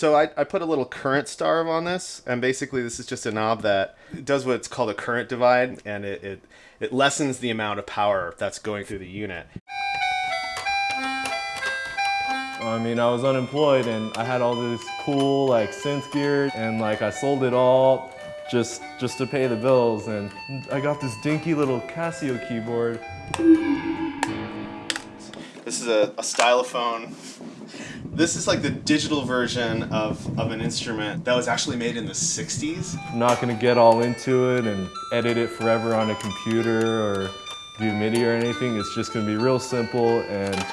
so I, I put a little current starve on this, and basically this is just a knob that does what's called a current divide, and it, it, it lessens the amount of power that's going through the unit. I mean, I was unemployed and I had all this cool like synth gear and like I sold it all just just to pay the bills and I got this dinky little Casio keyboard. This is a, a stylophone. This is like the digital version of, of an instrument that was actually made in the 60s. I'm not gonna get all into it and edit it forever on a computer or do MIDI or anything. It's just gonna be real simple and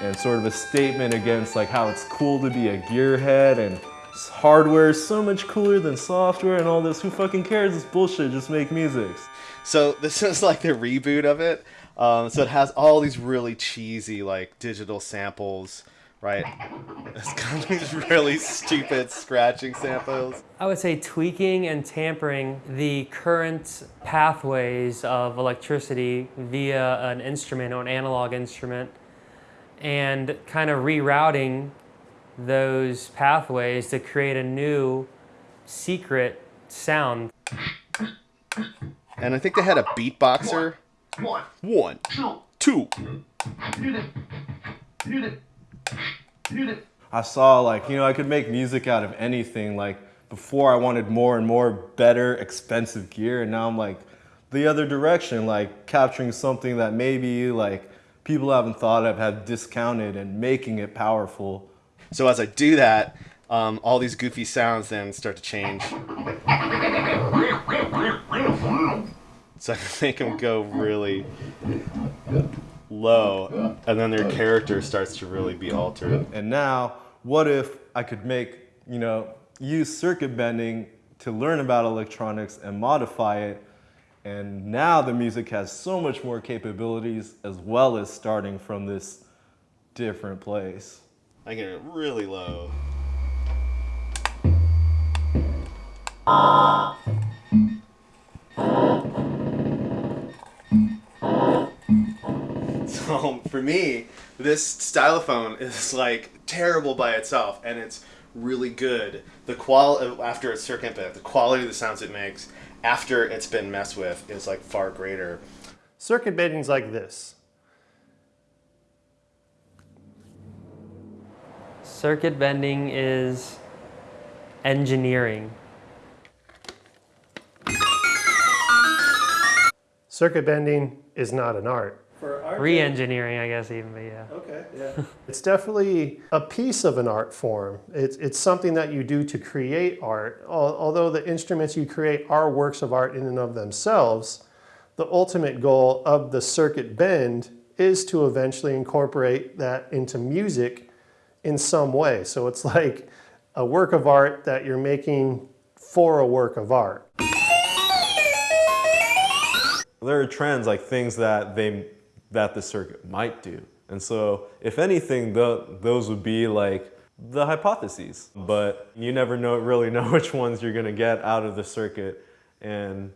and sort of a statement against like how it's cool to be a gearhead and hardware is so much cooler than software and all this. Who fucking cares? It's bullshit. Just make music. So this is like the reboot of it. Um, so it has all these really cheesy like digital samples, right? It's kind of these really stupid scratching samples. I would say tweaking and tampering the current pathways of electricity via an instrument or an analog instrument and kind of rerouting those pathways to create a new secret sound. And I think they had a beatboxer. One, One, two, two. I saw like, you know, I could make music out of anything. Like before I wanted more and more better, expensive gear. And now I'm like the other direction, like capturing something that maybe like people haven't thought of, have discounted and making it powerful. So as I do that, um, all these goofy sounds then start to change. So I can make them go really low, and then their character starts to really be altered. And now, what if I could make, you know, use circuit bending to learn about electronics and modify it. And now the music has so much more capabilities as well as starting from this different place. I get it really low. Ah. So for me, this stylophone is like terrible by itself, and it's really good. The qual after it's circuit bent, the quality of the sounds it makes after it's been messed with is like far greater. Circuit bending's like this. Circuit bending is engineering. Circuit bending is not an art. Re-engineering, I guess even, but yeah. Okay, yeah. It's definitely a piece of an art form. It's, it's something that you do to create art. Although the instruments you create are works of art in and of themselves, the ultimate goal of the circuit bend is to eventually incorporate that into music in some way. So it's like a work of art that you're making for a work of art. There are trends like things that they that the circuit might do. And so if anything, tho- those would be like the hypotheses, but you never know really know which ones you're gonna get out of the circuit. And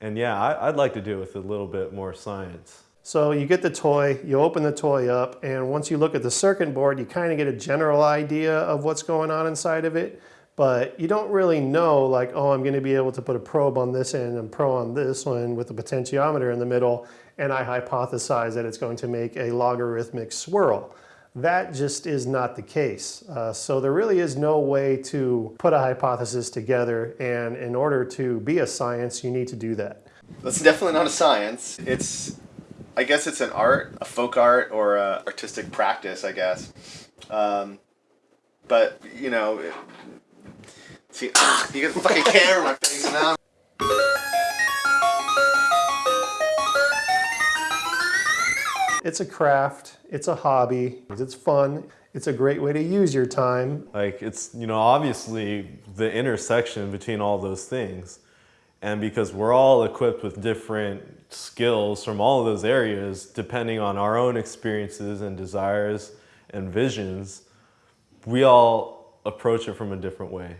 and yeah, I, I'd like to do it with a little bit more science. So you get the toy, you open the toy up, and once you look at the circuit board, you kind of get a general idea of what's going on inside of it, but you don't really know like, oh, I'm gonna be able to put a probe on this end and probe on this one with a potentiometer in the middle, and I hypothesize that it's going to make a logarithmic swirl. That just is not the case. Uh, so there really is no way to put a hypothesis together, and in order to be a science, you need to do that. That's definitely not a science. It's, I guess it's an art, a folk art, or a artistic practice, I guess. Um, but you know, it, see, ah, you get the fucking camera in my face now. It's a craft, it's a hobby, it's fun, it's a great way to use your time. Like it's, you know, obviously the intersection between all those things. And because we're all equipped with different skills from all of those areas, depending on our own experiences and desires and visions, we all approach it from a different way.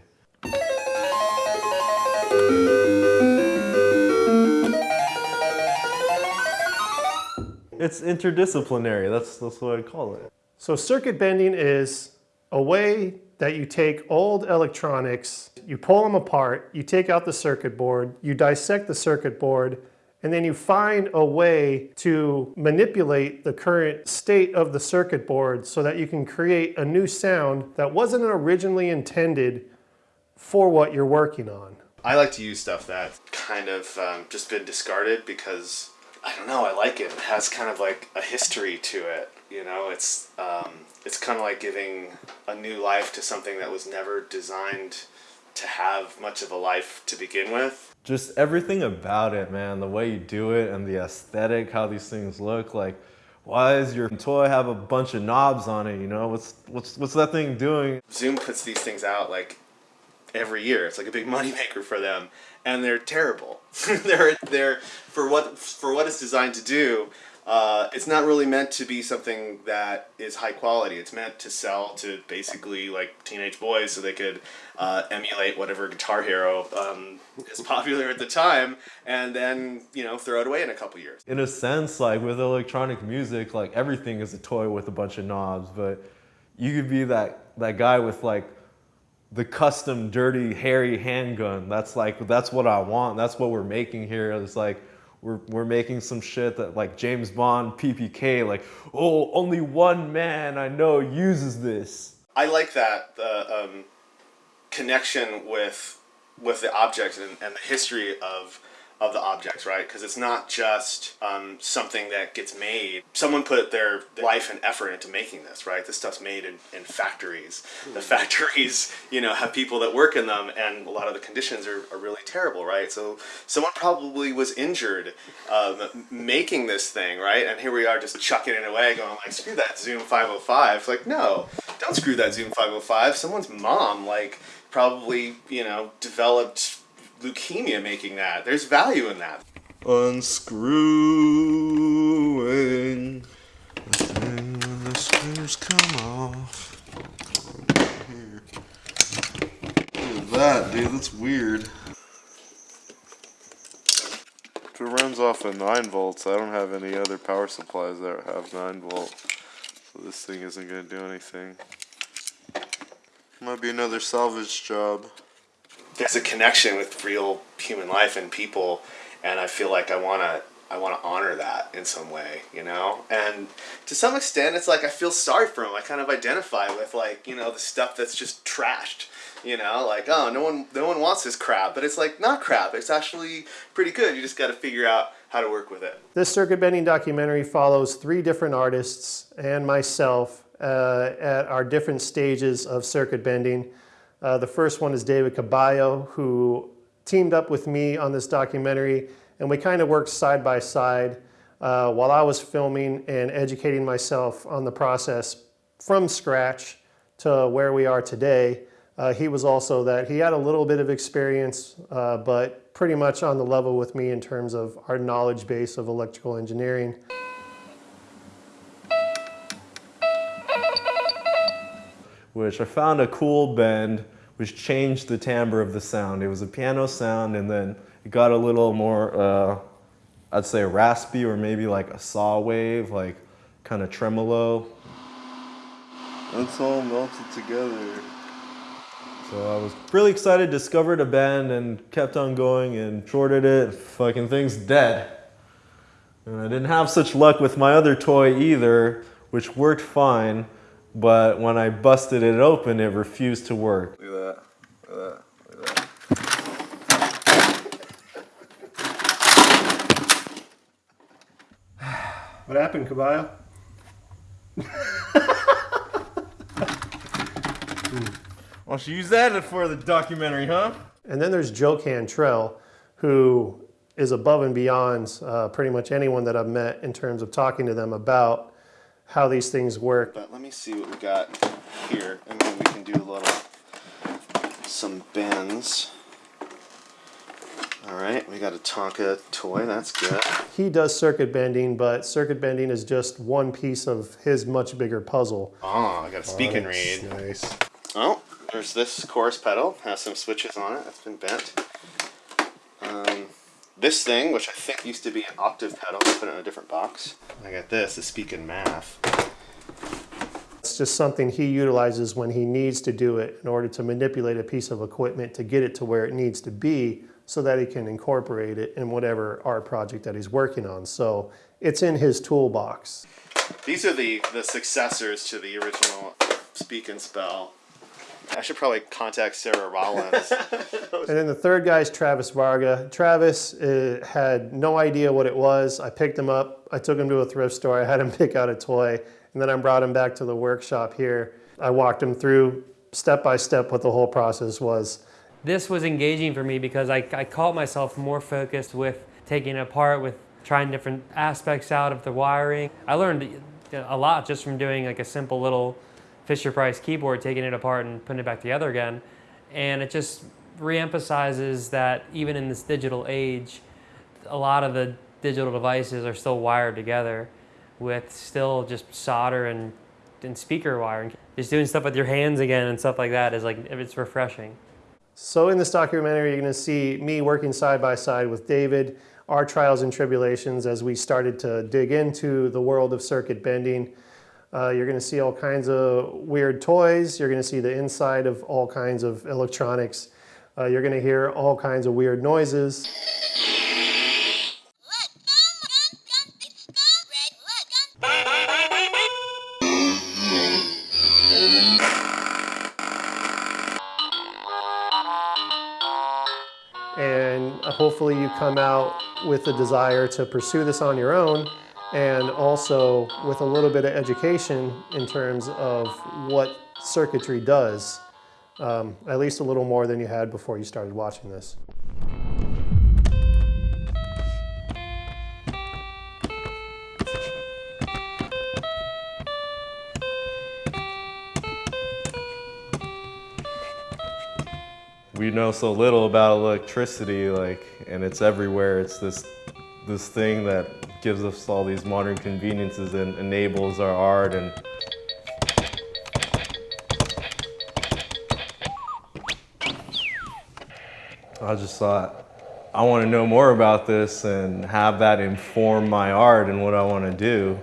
It's interdisciplinary, that's, that's what I'd call it. So circuit bending is a way that you take old electronics, you pull them apart, you take out the circuit board, you dissect the circuit board, and then you find a way to manipulate the current state of the circuit board so that you can create a new sound that wasn't originally intended for what you're working on. I like to use stuff that kind of um, just been discarded because I don't know. I like it. It has kind of like a history to it. You know, it's um, it's kind of like giving a new life to something that was never designed to have much of a life to begin with. Just everything about it, man. The way you do it and the aesthetic, how these things look. Like, why does your toy have a bunch of knobs on it? You know, what's what's what's that thing doing? Zoom puts these things out like every year. It's like a big moneymaker for them, and they're terrible. they're they're for what for what it's designed to do. Uh, it's not really meant to be something that is high quality. It's meant to sell to basically like teenage boys so they could uh, emulate whatever Guitar Hero um, is popular at the time, and then you know throw it away in a couple years. In a sense, like with electronic music, like everything is a toy with a bunch of knobs, but you could be that that guy with like the custom dirty hairy handgun. That's like that's what I want. That's what we're making here. It's like we're, we're making some shit that like James Bond PPK, like, oh, only one man I know uses this. I like that the um, connection with with the object and, and the history of of the objects, right? Because it's not just um, something that gets made. Someone put their life and effort into making this, right? This stuff's made in, in factories. The factories, you know, have people that work in them, and a lot of the conditions are, are really terrible, right? So someone probably was injured um, making this thing, right? And here we are just chucking it away, going like, screw that Zoom 505. It's like, no, don't screw that Zoom 505. Someone's mom, like, probably, you know, developed leukemia making that. There's value in that. Unscrewing the thing when the screws come off. Here. Look at that, dude. That's weird. If it runs off of 9 volts, I don't have any other power supplies that have 9 volt. So this thing isn't going to do anything. Might be another salvage job. There's a connection with real human life and people, and I feel like I wanna I wanna honor that in some way, you know. And to some extent, it's like I feel sorry for them. I kind of identify with like you know the stuff that's just trashed. You know, like oh, no one no one wants this crap, but it's like not crap. It's actually pretty good. You just got to figure out how to work with it. This circuit bending documentary follows three different artists and myself uh, at our different stages of circuit bending. Uh, the first one is David Caballo, who teamed up with me on this documentary, and we kind of worked side by side uh, while I was filming and educating myself on the process from scratch to where we are today. Uh, he was also that he had a little bit of experience, uh, but pretty much on the level with me in terms of our knowledge base of electrical engineering. Which I found a cool bend which changed the timbre of the sound. It was a piano sound and then it got a little more, uh, I'd say raspy or maybe like a saw wave, like kind of tremolo. It's all melted together. So I was really excited, discovered a band and kept on going and shorted it, fucking thing's dead. And I didn't have such luck with my other toy either, which worked fine, but when I busted it open, it refused to work. Look at that. Look at that. Look at that. What happened, Caballo? Why don't you use that for the documentary, huh? And then there's Joe Cantrell, who is above and beyond uh, pretty much anyone that I've met in terms of talking to them about how these things work. But let me see what we got here, and maybe we can do a little some bends. All right, we got a Tonka toy. That's good. He does circuit bending, but circuit bending is just one piece of his much bigger puzzle. Oh, I got a speak and read. Nice. Oh, there's this chorus pedal. Has some switches on it. That's been bent. Um, this thing, which I think used to be an octave pedal, I put it in a different box. I got this, the Speak and Math. it's just something he utilizes when he needs to do it in order to manipulate a piece of equipment to get it to where it needs to be so that he can incorporate it in whatever art project that he's working on. So it's in his toolbox. These are the the successors to the original Speak and Spell. I should probably contact Sarah Rollins. And then the third guy is Travis Varga. Travis uh, had no idea what it was. I picked him up. I took him to a thrift store. I had him pick out a toy, and then I brought him back to the workshop here. I walked him through step by step what the whole process was. This was engaging for me because I, I caught myself more focused with taking it apart, with trying different aspects out of the wiring. I learned a lot just from doing like a simple little Fisher Price keyboard, taking it apart and putting it back together again. And it just reemphasizes that even in this digital age, a lot of the digital devices are still wired together with still just solder and, and speaker wiring. Just doing stuff with your hands again and stuff like that is like, it's refreshing. So in this documentary, you're going to see me working side by side with David, our trials and tribulations as we started to dig into the world of circuit bending. Uh, you're going to see all kinds of weird toys. You're going to see the inside of all kinds of electronics. Uh, you're going to hear all kinds of weird noises. and hopefully you come out with a desire to pursue this on your own and also with a little bit of education in terms of what circuitry does, um, at least a little more than you had before you started watching this. we know so little about electricity, like, and it's everywhere. It's this, this thing that gives us all these modern conveniences and enables our art and I just thought, I want to know more about this and have that inform my art and what I want to do.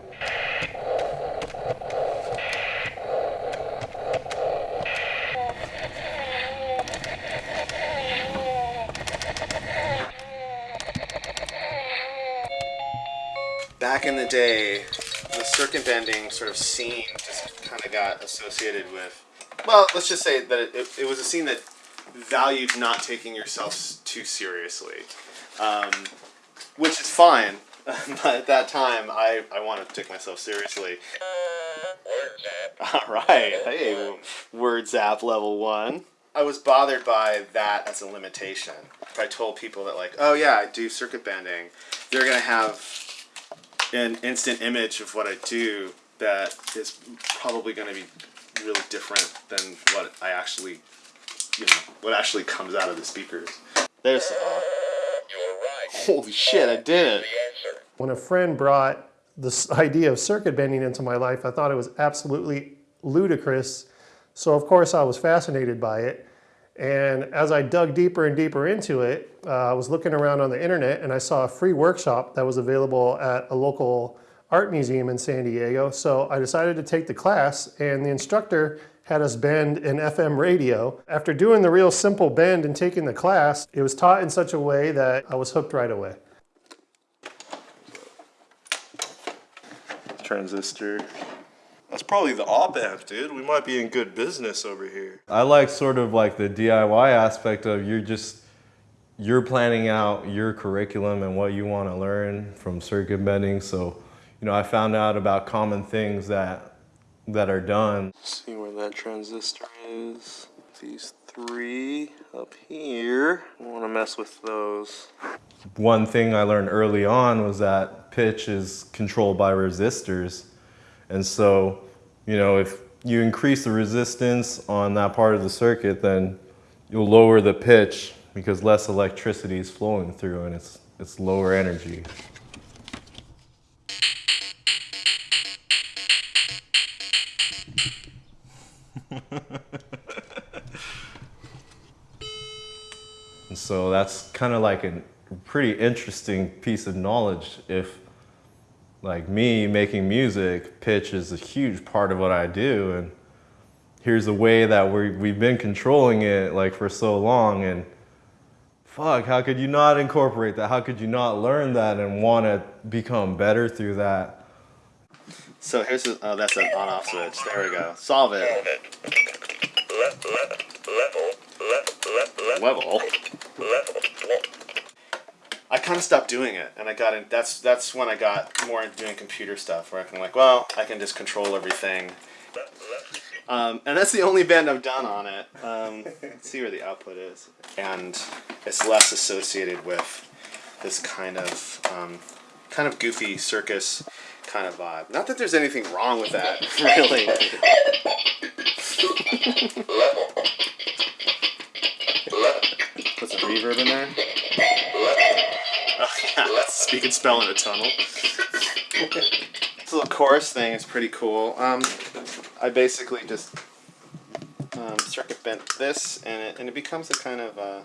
Sort of scene just kind of got associated with. Well, let's just say that it, it, it was a scene that valued not taking yourself too seriously, um, which is fine. but at that time, I, I wanted to take myself seriously. All right, hey, word zap level one. I was bothered by that as a limitation. If I told people that, like, oh yeah, I do circuit bending, they're gonna have an instant image of what I do that is probably going to be really different than what I actually, you know, what actually comes out of the speakers. There's. Uh, holy shit! I did it. When a friend brought this idea of circuit bending into my life, I thought it was absolutely ludicrous. So of course I was fascinated by it. And as I dug deeper and deeper into it, uh, I was looking around on the internet and I saw a free workshop that was available at a local art museum in San Diego. So I decided to take the class and the instructor had us bend an FM radio. After doing the real simple bend and taking the class, it was taught in such a way that I was hooked right away. Transistor. That's probably the op amp, dude. We might be in good business over here. I like sort of like the DIY aspect of you're just you're planning out your curriculum and what you want to learn from circuit bending. So, you know, I found out about common things that that are done. See where that transistor is. These three up here. I want to mess with those. One thing I learned early on was that pitch is controlled by resistors. And so, you know, if you increase the resistance on that part of the circuit, then you'll lower the pitch because less electricity is flowing through and it's, it's lower energy. So that's kind of like a pretty interesting piece of knowledge if like me making music, pitch is a huge part of what I do. And here's a way that we we've been controlling it like for so long. And fuck, how could you not incorporate that? How could you not learn that and want to become better through that? So here's a, oh, that's an on-off switch. There we go. Solve it. Level. Level. I kind of stopped doing it, and I got in. That's that's when I got more into doing computer stuff, where I can like, well, I can just control everything. Um, and that's the only bend I've done on it. Um, let's see where the output is, and it's less associated with this kind of um, kind of goofy circus kind of vibe. Not that there's anything wrong with that, really. Reverb in there. Oh, yeah, speak and spell in a tunnel. this little chorus thing is pretty cool. Um, I basically just um, circuit bent this, and it, and it becomes a kind of uh,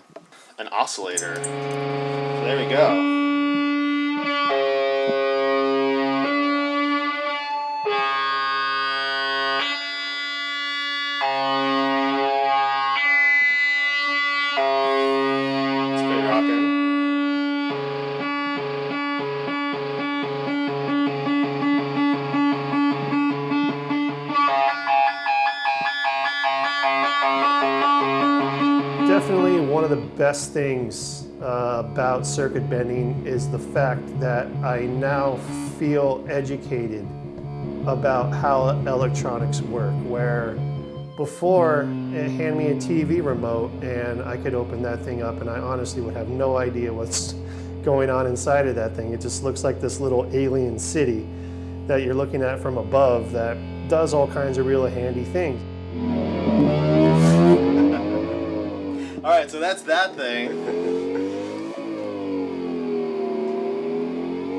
an oscillator. So there we go. Best things uh, about circuit bending is the fact that I now feel educated about how electronics work. Where before, it hand me a TV remote and I could open that thing up and I honestly would have no idea what's going on inside of that thing. It just looks like this little alien city that you're looking at from above that does all kinds of really handy things. All right, so that's that thing.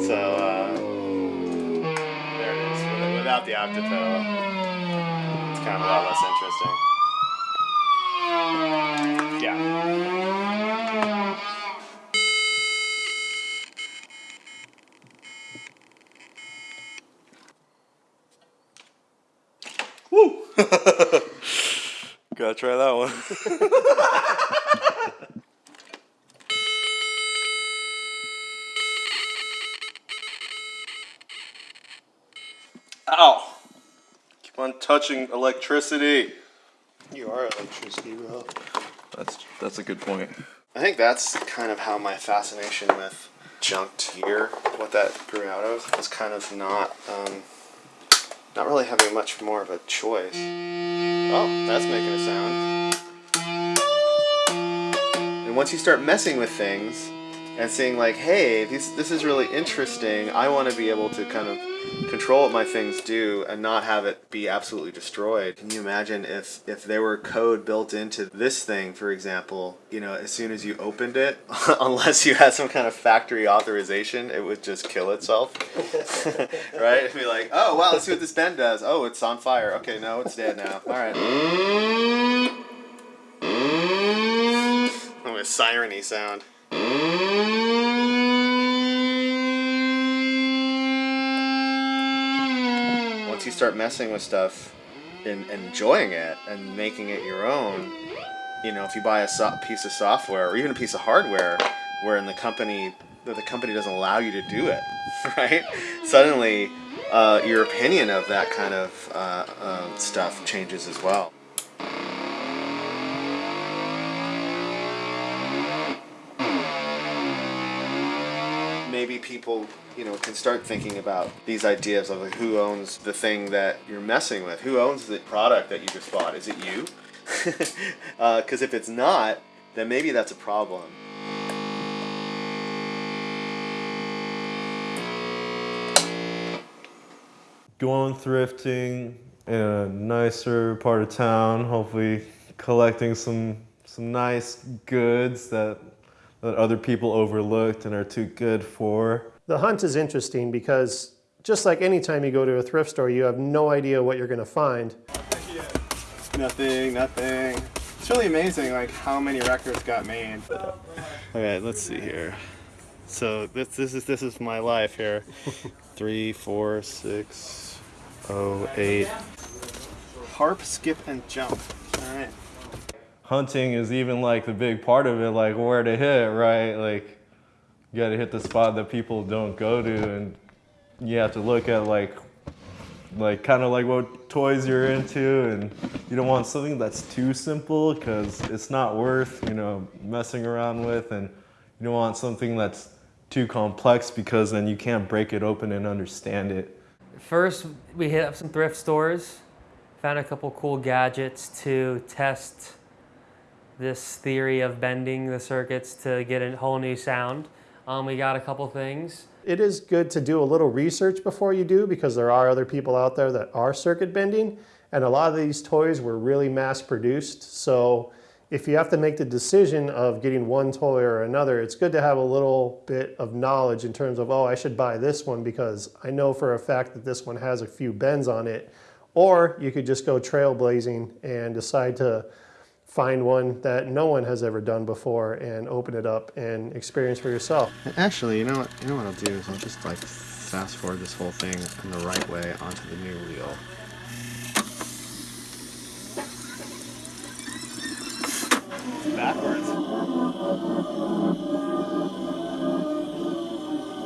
So uh, there it is, without the octave pedal. It's kind of a lot less interesting. Yeah. Try that one. Ow! Keep on touching electricity. You are electricity, bro. That's that's a good point. I think that's kind of how my fascination with junked gear, what that grew out of, was kind of not, um, not really having much more of a choice. Oh, that's making a sound. And once you start messing with things and seeing like, hey, this this is really interesting. I want to be able to kind of control what my things do and not have it be absolutely destroyed. Can you imagine if if there were code built into this thing, for example, you know, as soon as you opened it, unless you had some kind of factory authorization, it would just kill itself. right? It'd be like, oh wow, let's see what this bend does. Oh, it's on fire. Okay, no, it's dead now. All right. Oh, a siren sound. Once you start messing with stuff and enjoying it and making it your own, you know, if you buy a so- piece of software or even a piece of hardware where in the company the company doesn't allow you to do it, right? Suddenly, uh, your opinion of that kind of uh, uh, stuff changes as well. People you know can start thinking about these ideas of like who owns the thing that you're messing with? Who owns the product that you just bought? Is it you? Uh, because if it's not then maybe that's a problem. Going thrifting in a nicer part of town, hopefully collecting some some nice goods that that other people overlooked and are too good for. The hunt is interesting because just like any time you go to a thrift store, you have no idea what you're going to find. nothing nothing it's really amazing like how many records got made okay let's see here So this this is this is my life here. Three, four, six, oh, eight. Harp, skip, and jump. All right. Hunting is even like the big part of it, like where to hit, right? Like you got to hit the spot that people don't go to, and you have to look at like, like kind of like what toys you're into, and you don't want something that's too simple because it's not worth you know messing around with, and you don't want something that's too complex because then you can't break it open and understand it. First, we hit up some thrift stores, found a couple cool gadgets to test this theory of bending the circuits to get a whole new sound. Um, we got a couple things. It is good to do a little research before you do because there are other people out there that are circuit bending and a lot of these toys were really mass produced. So if you have to make the decision of getting one toy or another, it's good to have a little bit of knowledge in terms of, oh, I should buy this one because I know for a fact that this one has a few bends on it. Or you could just go trailblazing and decide to find one that no one has ever done before and open it up and experience for yourself. Actually, you know what? You know what I'll do is I'll just like fast forward this whole thing in the right way onto the new reel. Backwards.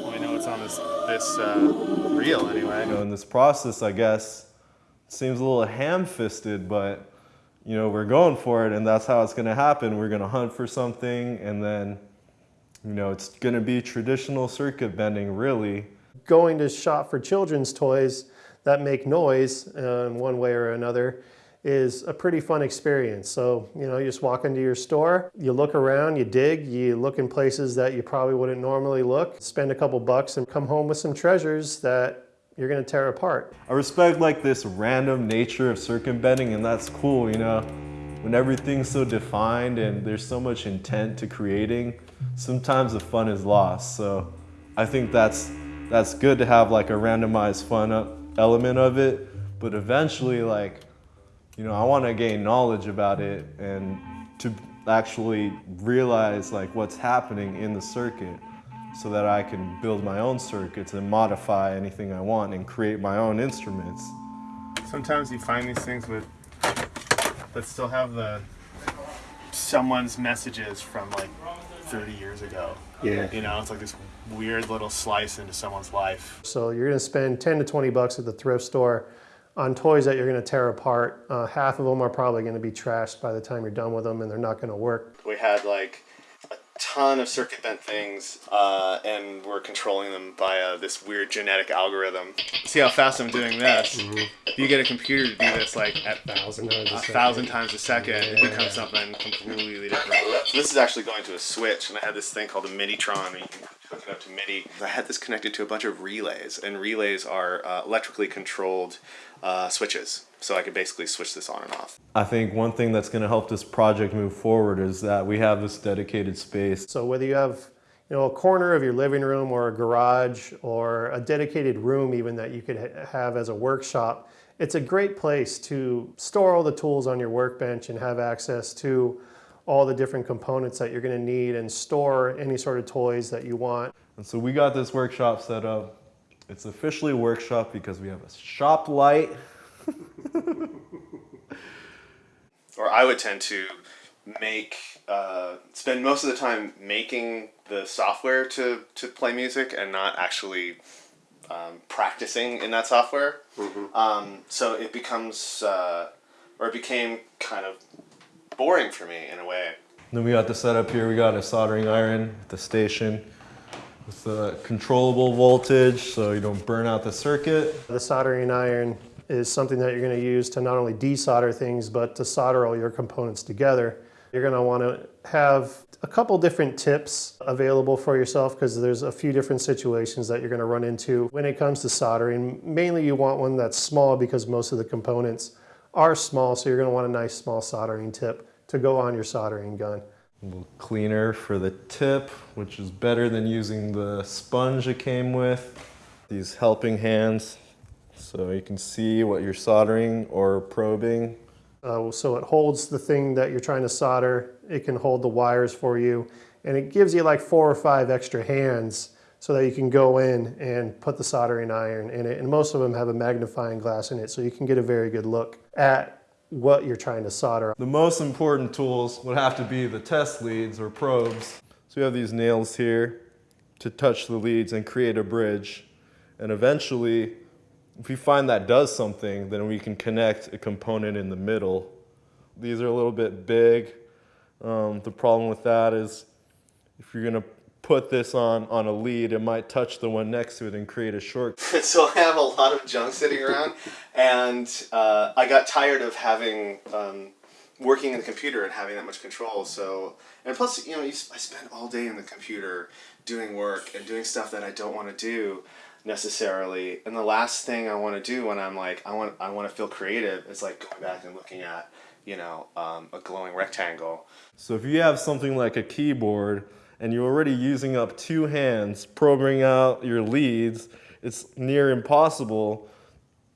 Well, we know it's on this this uh, reel anyway. You know, in this process, I guess, it seems a little ham-fisted, but you know, we're going for it, and that's how it's going to happen. We're going to hunt for something, and then, you know, it's going to be traditional circuit bending, really. going to shop for children's toys that make noise uh, in one way or another is a pretty fun experience. So, you know, you just walk into your store, you look around, you dig, you look in places that you probably wouldn't normally look, spend a couple bucks and come home with some treasures that you're gonna tear apart. I respect like this random nature of circuit bending, and that's cool, you know. When everything's so defined and there's so much intent to creating, sometimes the fun is lost. So I think that's that's good to have like a randomized fun uh, element of it, but eventually like you know, I want to gain knowledge about it and to actually realize like what's happening in the circuit so that I can build my own circuits and modify anything I want and create my own instruments. Sometimes you find these things with that still have the someone's messages from like 30 years ago. Yeah. You know, it's like this weird little slice into someone's life. So you're gonna spend 10 to 20 bucks at the thrift store on toys that you're gonna tear apart. Uh, half of them are probably gonna be trashed by the time you're done with them and they're not gonna work. We had like a ton of circuit bent things, uh, and we're controlling them via this weird genetic algorithm. See how fast I'm doing this? If you get a computer to do this like at Thousand times a a thousand times a second, it becomes something completely different. So this is actually going to a switch, and I had this thing called a MIDI-tron. where You can hook it up to MIDI. I had this connected to a bunch of relays, and relays are uh, electrically controlled uh, switches. So I could basically switch this on and off. I think one thing that's going to help this project move forward is that we have this dedicated space. So whether you have you know, a corner of your living room or a garage or a dedicated room even that you could ha- have as a workshop, it's a great place to store all the tools on your workbench and have access to all the different components that you're going to need and store any sort of toys that you want. And so we got this workshop set up. It's officially a workshop because we have a shop light. Or I would tend to make uh, spend most of the time making the software to to play music and not actually um, practicing in that software. Um, so it becomes uh, or it became kind of boring for me in a way. Then we got the setup here. We got a soldering iron at the station with the controllable voltage so you don't burn out the circuit. The soldering iron is something that you're going to use to not only desolder things, but to solder all your components together. You're going to want to have a couple different tips available for yourself because there's a few different situations that you're going to run into when it comes to soldering. Mainly you want one that's small because most of the components are small, so you're going to want a nice small soldering tip to go on your soldering gun. A little cleaner for the tip, which is better than using the sponge it came with. These helping hands, so you can see what you're soldering or probing. Uh, so it holds the thing that you're trying to solder. It can hold the wires for you. And it gives you like four or five extra hands so that you can go in and put the soldering iron in it. And most of them have a magnifying glass in it, so you can get a very good look at what you're trying to solder. The most important tools would have to be the test leads or probes. So we have these nails here to touch the leads and create a bridge. And eventually, if we find that does something, then we can connect a component in the middle. These are a little bit big. Um, the problem with that is if you're gonna put this on, on a lead, it might touch the one next to it and create a short. so I have a lot of junk sitting around, and uh, I got tired of having um, working in the computer and having that much control. So and plus, you know, I spend all day in the computer doing work and doing stuff that I don't want to do necessarily. And the last thing I want to do when I'm like I want I want to feel creative is like going back and looking at you know um, a glowing rectangle. So if you have something like a keyboard and you're already using up two hands probing out your leads, it's near impossible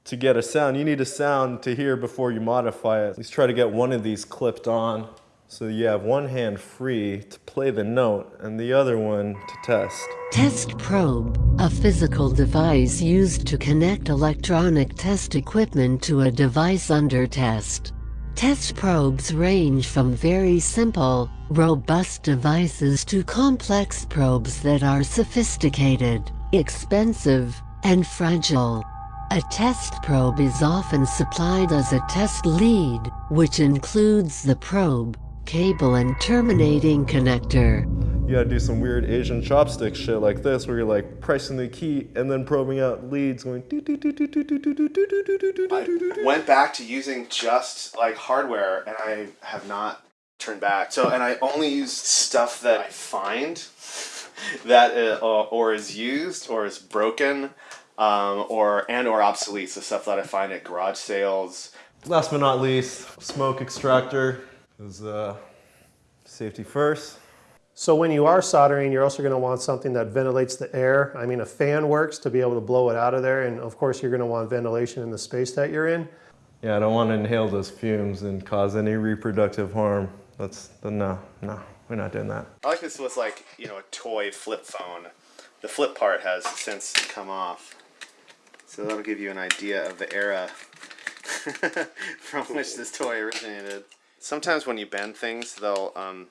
to get a sound. You need a sound to hear before you modify it. Let's try to get one of these clipped on so you have one hand free to play the note and the other one to test. Test probe, a physical device used to connect electronic test equipment to a device under test. Test probes range from very simple, robust devices to complex probes that are sophisticated, expensive, and fragile. A test probe is often supplied as a test lead, which includes the probe, cable and terminating connector. You gotta do some weird Asian chopstick shit like this where you're like pressing the key and then probing out leads going I went back to using just like hardware and I have not turned back. So and I only use stuff that I find that uh, or is used or is broken um, or and or obsolete. So stuff that I find at garage sales. Last but not least, smoke extractor is uh, safety first. So when you are soldering, you're also going to want something that ventilates the air. I mean, a fan works to be able to blow it out of there, and of course, you're going to want ventilation in the space that you're in. Yeah, I don't want to inhale those fumes and cause any reproductive harm. That's the no, no, we're not doing that. I like this was like you know a toy flip phone. The flip part has since come off, so that'll give you an idea of the era from which this toy originated. Sometimes when you bend things, they'll um,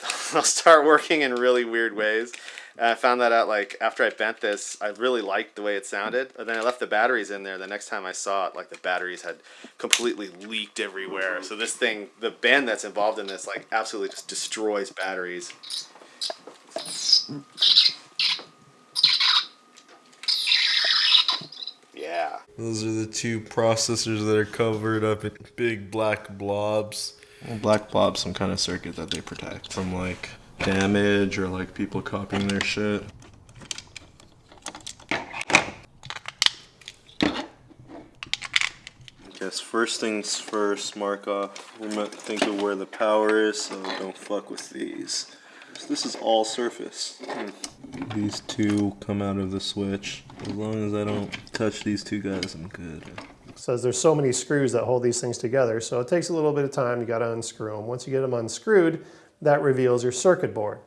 they'll start working in really weird ways. And I found that out like after I bent this, I really liked the way it sounded. But then I left the batteries in there. The next time I saw it, like the batteries had completely leaked everywhere. So this thing, the bend that's involved in this, like absolutely just destroys batteries. Yeah. Those are the two processors that are covered up in big black blobs. Well, black blobs, some kind of circuit that they protect from like damage or like people copying their shit. I guess first things first, mark off. We might think of where the power is, so don't fuck with these. This is all surface. Hmm. These two come out of the switch. As long as I don't touch these two guys, I'm good. says there's so many screws that hold these things together, so it takes a little bit of time. You got to unscrew them. Once you get them unscrewed, that reveals your circuit board.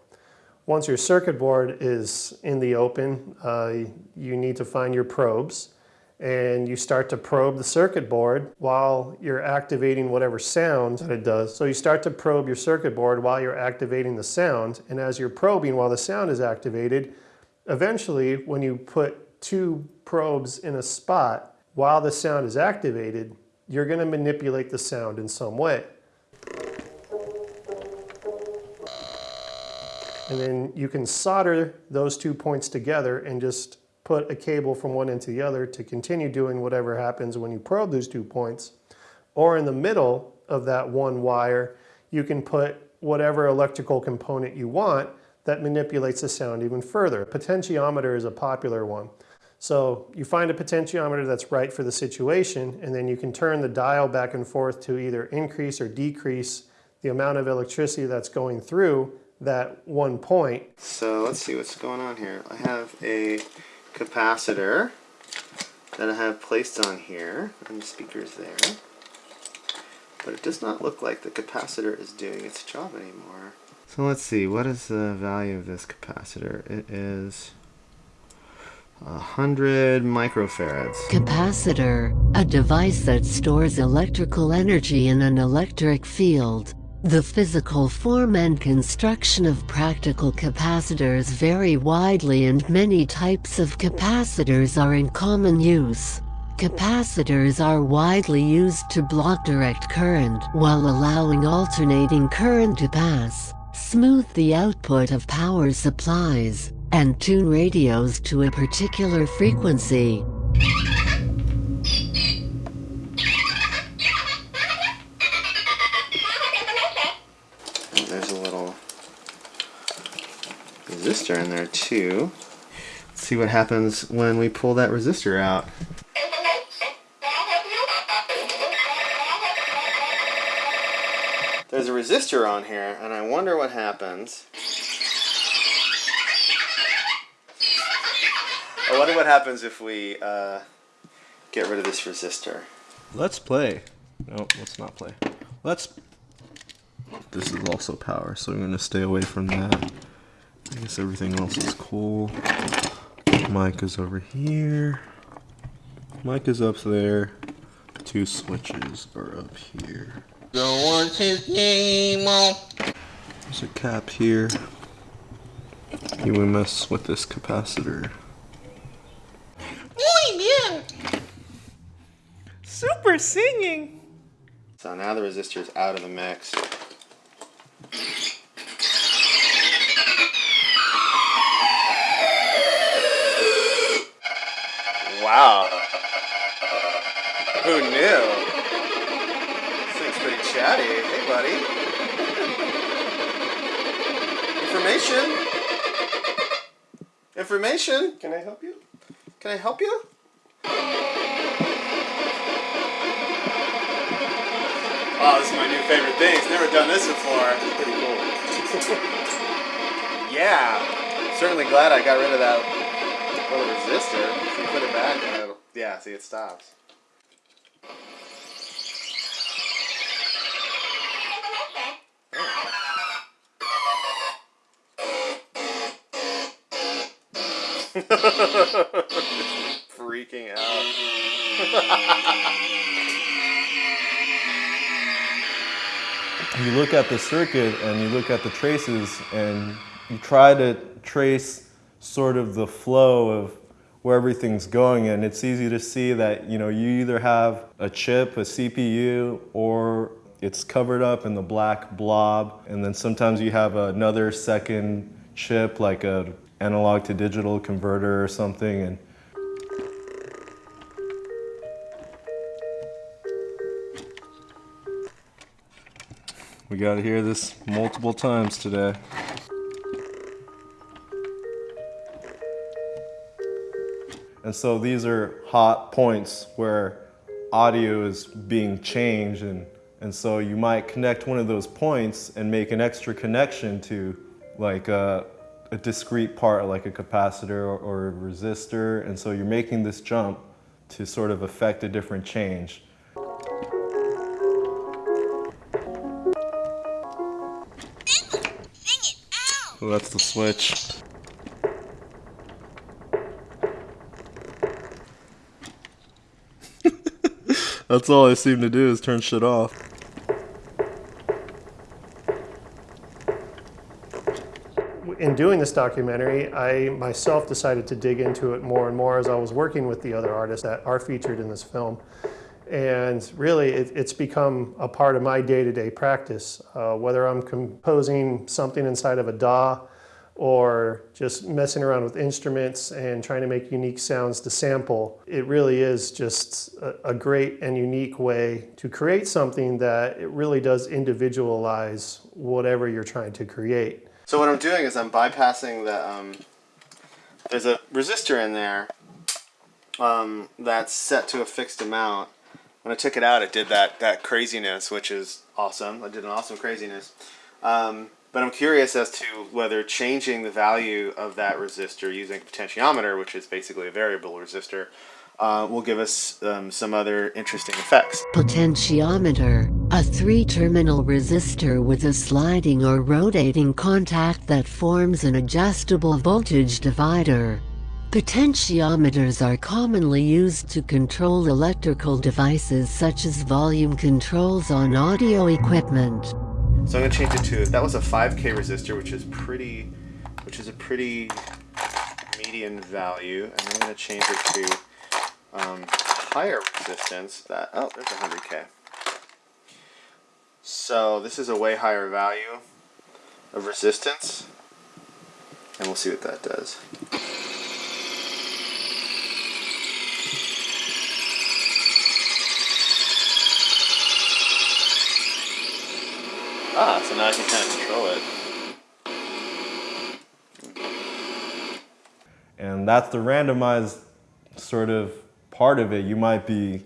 Once your circuit board is in the open, uh, you need to find your probes and you start to probe the circuit board while you're activating whatever sound that it does. So you start to probe your circuit board while you're activating the sound, and as you're probing while the sound is activated, eventually when you put two probes in a spot while the sound is activated, you're going to manipulate the sound in some way. And then you can solder those two points together and just put a cable from one end to the other to continue doing whatever happens when you probe those two points. Or in the middle of that one wire, you can put whatever electrical component you want that manipulates the sound even further. Potentiometer is a popular one. So you find a potentiometer that's right for the situation, and then you can turn the dial back and forth to either increase or decrease the amount of electricity that's going through that one point. So let's see what's going on here. I have a capacitor that I have placed on here, and the speaker's there. But it does not look like the capacitor is doing its job anymore. So let's see, what is the value of this capacitor? It is a hundred microfarads. Capacitor, a device that stores electrical energy in an electric field. The physical form and construction of practical capacitors vary widely and many types of capacitors are in common use. Capacitors are widely used to block direct current while allowing alternating current to pass, smooth the output of power supplies, and tune radios to a particular frequency. Resistor in there too. Let's see what happens when we pull that resistor out. There's a resistor on here, and I wonder what happens. I wonder what happens if we uh, get rid of this resistor. Let's play. No, let's not play. Let's. This is also power, so I'm gonna stay away from that. I guess everything else is cool. Mic is over here. Mic is up there. Two switches are up here. There's a cap here. You would mess with this capacitor. Super singing. So now the resistor is out of the mix. Information. Can I help you? Can I help you? Oh, this is my new favorite thing. It's never done this before. It's pretty cool. yeah. Certainly glad I got rid of that little resistor. So you put it back and it'll, yeah, see it stops. Freaking out. you look at the circuit and you look at the traces and you try to trace sort of the flow of where everything's going and it's easy to see that you know you either have a chip a cpu or it's covered up in the black blob and then sometimes you have another second chip like a analog to digital converter or something and We got to hear this multiple times today. And so these are hot points where audio is being changed and, and so you might connect one of those points and make an extra connection to like a, a discrete part like a capacitor or, or a resistor and so you're making this jump to sort of affect a different change. That's the switch. that's all I seem to do is turn shit off. in doing this documentary, I myself decided to dig into it more and more as I was working with the other artists that are featured in this film. And really, it, it's become a part of my day-to-day practice. Uh, whether I'm composing something inside of a DAW or just messing around with instruments and trying to make unique sounds to sample, it really is just a, a great and unique way to create something that it really does individualize whatever you're trying to create. So what I'm doing is I'm bypassing the, um, there's a resistor in there um, that's set to a fixed amount. When I took it out, it did that, that craziness, which is awesome. I did an awesome craziness. Um, but I'm curious as to whether changing the value of that resistor using a potentiometer, which is basically a variable resistor, uh, will give us um, some other interesting effects. Potentiometer, a three-terminal resistor with a sliding or rotating contact that forms an adjustable voltage divider. Potentiometers are commonly used to control electrical devices such as volume controls on audio equipment. So I'm gonna change it to that was a 5k resistor, which is pretty, which is a pretty median value, and I'm gonna change it to um, higher resistance. That oh, there's 100k. So this is a way higher value of resistance, and we'll see what that does. Ah, so now I can kind of control it. And that's the randomized sort of part of it. You might be,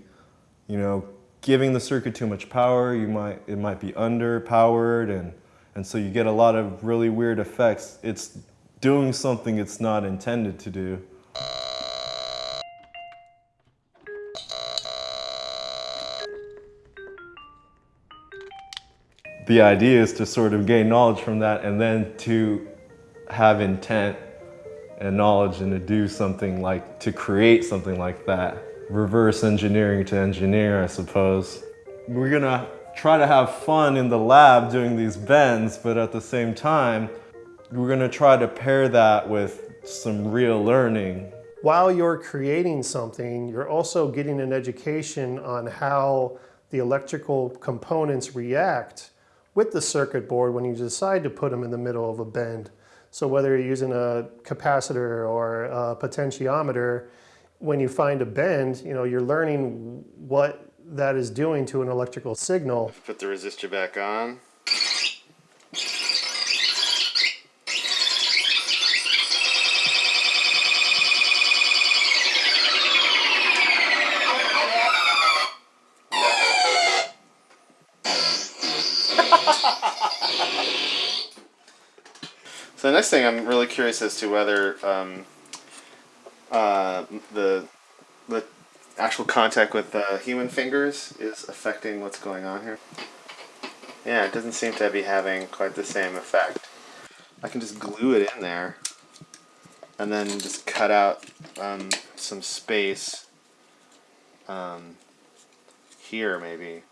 you know, giving the circuit too much power. You might it might be underpowered, and and so you get a lot of really weird effects. It's doing something it's not intended to do. The idea is to sort of gain knowledge from that and then to have intent and knowledge and to do something like, to create something like that. Reverse engineering to engineer, I suppose. We're gonna try to have fun in the lab doing these bends, but at the same time, we're gonna try to pair that with some real learning. While you're creating something, you're also getting an education on how the electrical components react with the circuit board when you decide to put them in the middle of a bend. So whether you're using a capacitor or a potentiometer, when you find a bend, you know, you're learning what that is doing to an electrical signal. Put the resistor back on. So the next thing I'm really curious as to whether um, uh, the the actual contact with uh, human fingers is affecting what's going on here. Yeah, it doesn't seem to be having quite the same effect. I can just glue it in there and then just cut out um, some space um, here maybe.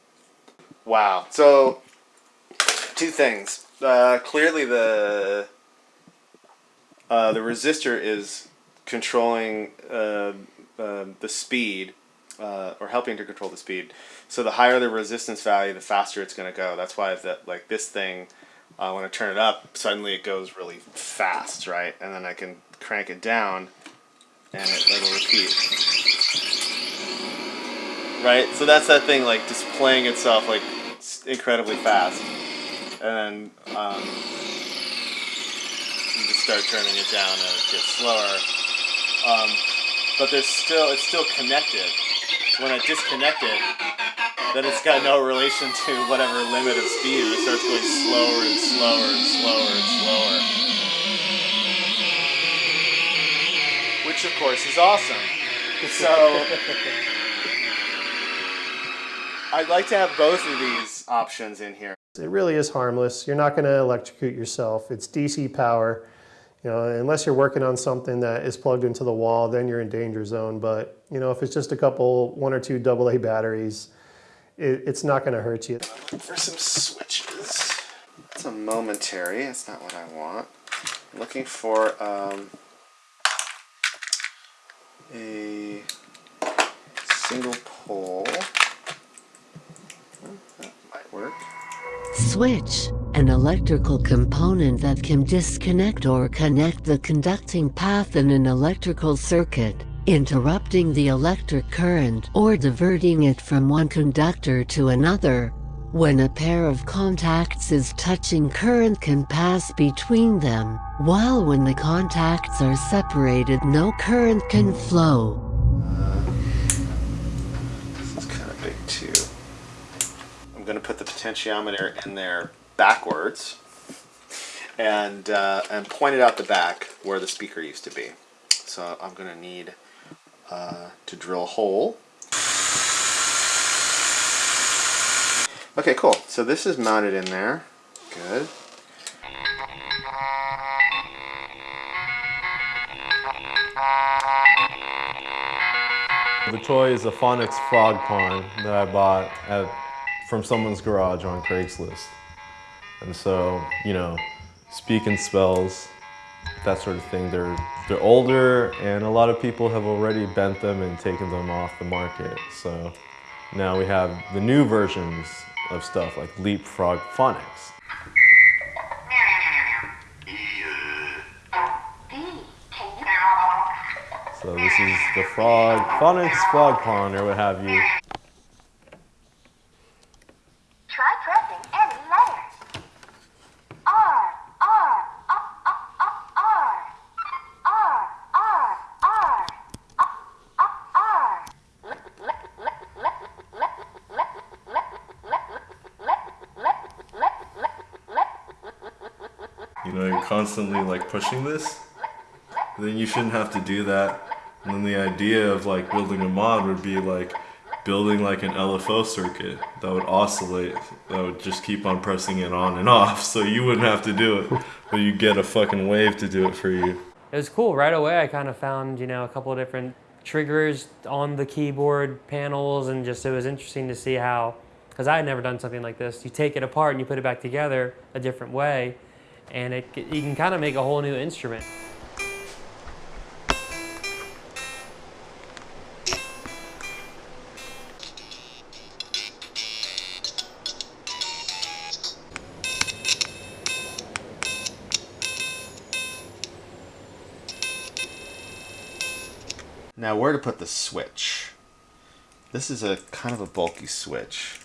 Wow. So two things. Uh, clearly the uh, the resistor is controlling uh, uh, the speed uh, or helping to control the speed. So the higher the resistance value, the faster it's going to go. That's why that like this thing, uh, when I turn it up, suddenly it goes really fast, right? And then I can crank it down, and it, it'll repeat. Right. So that's that thing like displaying itself like incredibly fast, and then um, you just start turning it down and it gets slower. Um, but there's still it's still connected. When I disconnect it, then it's got no relation to whatever limit of speed. It starts going slower and slower and slower and slower. Which of course is awesome. So I'd like to have both of these options in here. It really is harmless. You're not going to electrocute yourself. It's DC power. You know, unless you're working on something that is plugged into the wall, then you're in danger zone. But you know, if it's just a couple, one or two AA batteries, it, it's not going to hurt you. Looking for some switches. It's a momentary. That's not what I want. I'm looking for um, a single pole. That might work. Switch, an electrical component that can disconnect or connect the conducting path in an electrical circuit, interrupting the electric current or diverting it from one conductor to another. When a pair of contacts is touching current can pass between them, while when the contacts are separated no current can flow. This is kind of big too. I'm going to put the potentiometer in there backwards and uh, and point it out the back where the speaker used to be. So I'm going to need uh, to drill a hole. Okay, cool. So this is mounted in there. Good. The toy is a Phonics frog pond that I bought at, from someone's garage on Craigslist. And so, you know, speaking spells, that sort of thing. They're they're older and a lot of people have already bent them and taken them off the market. So now we have the new versions of stuff like Leapfrog Phonics. So this is the frog, Phonics Frog Pond or what have you. Constantly like pushing this. Then you shouldn't have to do that. And then the idea of like building a mod would be like building like an LFO circuit that would oscillate, that would just keep on pressing it on and off. So you wouldn't have to do it, but you get a fucking wave to do it for you. It was cool. Right away, I kind of found, you know, a couple of different triggers on the keyboard panels, and just it was interesting to see how, because I had never done something like this. You take it apart and you put it back together a different way, and it, you can kind of make a whole new instrument. Now where to put the switch? This is a kind of a bulky switch.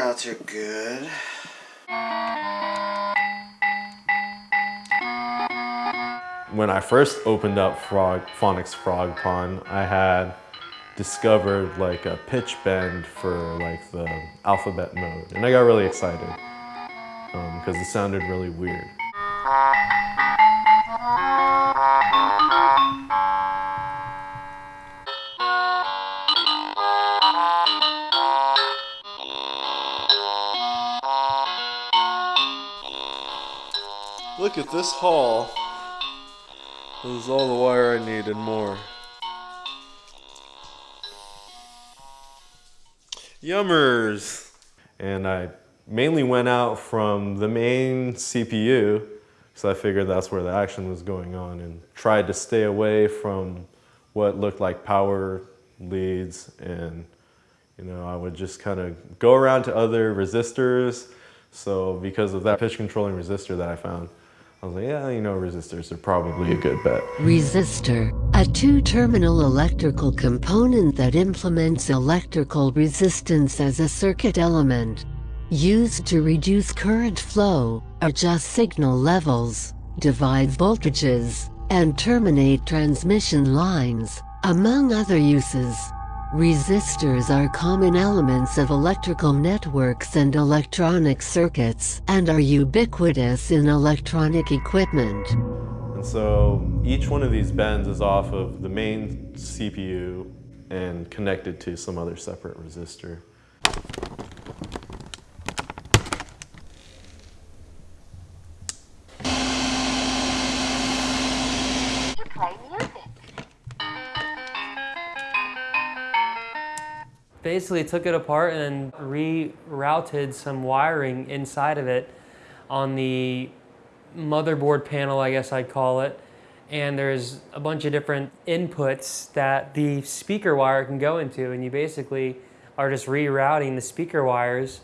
Are good. When I first opened up Frog, Phonics Frog Pond, I had discovered like a pitch bend for like the alphabet mode. And I got really excited um, because it sounded really weird. Look at this haul. This is all the wire I need and more. Yummers! And I mainly went out from the main CPU because I figured that's where the action was going on and tried to stay away from what looked like power leads and you know I would just kind of go around to other resistors so because of that pitch controlling resistor that I found I was like yeah you know resistors are probably a good bet Resistor, a two-terminal electrical component that implements electrical resistance as a circuit element. Used to reduce current flow, adjust signal levels, divide voltages, and terminate transmission lines, among other uses. Resistors are common elements of electrical networks and electronic circuits and are ubiquitous in electronic equipment. And so each one of these bends is off of the main CPU and connected to some other separate resistor. Basically took it apart and rerouted some wiring inside of it on the motherboard panel, I guess I'd call it. And there's a bunch of different inputs that the speaker wire can go into, and you basically are just rerouting the speaker wires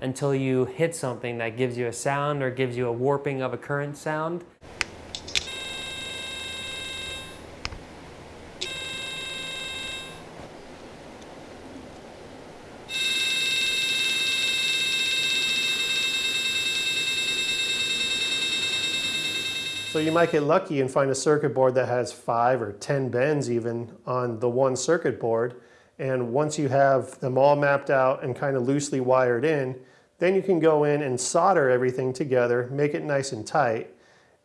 until you hit something that gives you a sound or gives you a warping of a current sound. So you might get lucky and find a circuit board that has five or 10 bends even on the one circuit board. And once you have them all mapped out and kind of loosely wired in, then you can go in and solder everything together, make it nice and tight.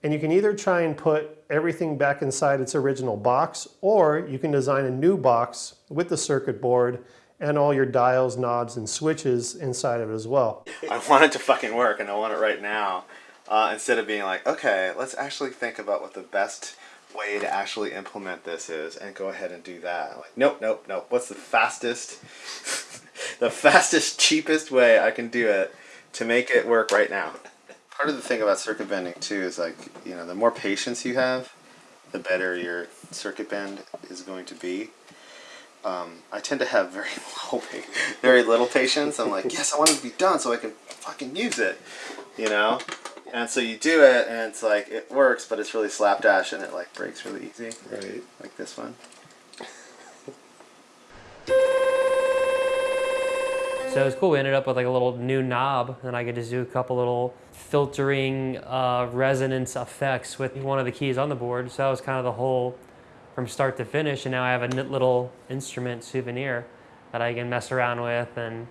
And you can either try and put everything back inside its original box, or you can design a new box with the circuit board and all your dials, knobs, and switches inside of it as well. I want it to fucking work and I want it right now. Uh, instead of being like, okay, let's actually think about what the best way to actually implement this is and go ahead and do that. Like, nope, nope, nope. What's the fastest, the fastest, cheapest way I can do it to make it work right now? Part of the thing about circuit bending too is like, you know, the more patience you have, the better your circuit bend is going to be. Um, I tend to have very low, very little patience. I'm like, yes, I want it to be done so I can fucking use it, you know. And so you do it, and it's like it works, but it's really slapdash, and it like breaks really easy, Right. like this one. So it was cool. We ended up with like a little new knob, and I could just do a couple little filtering uh, resonance effects with one of the keys on the board. So that was kind of the whole from start to finish. And now I have a little instrument souvenir that I can mess around with and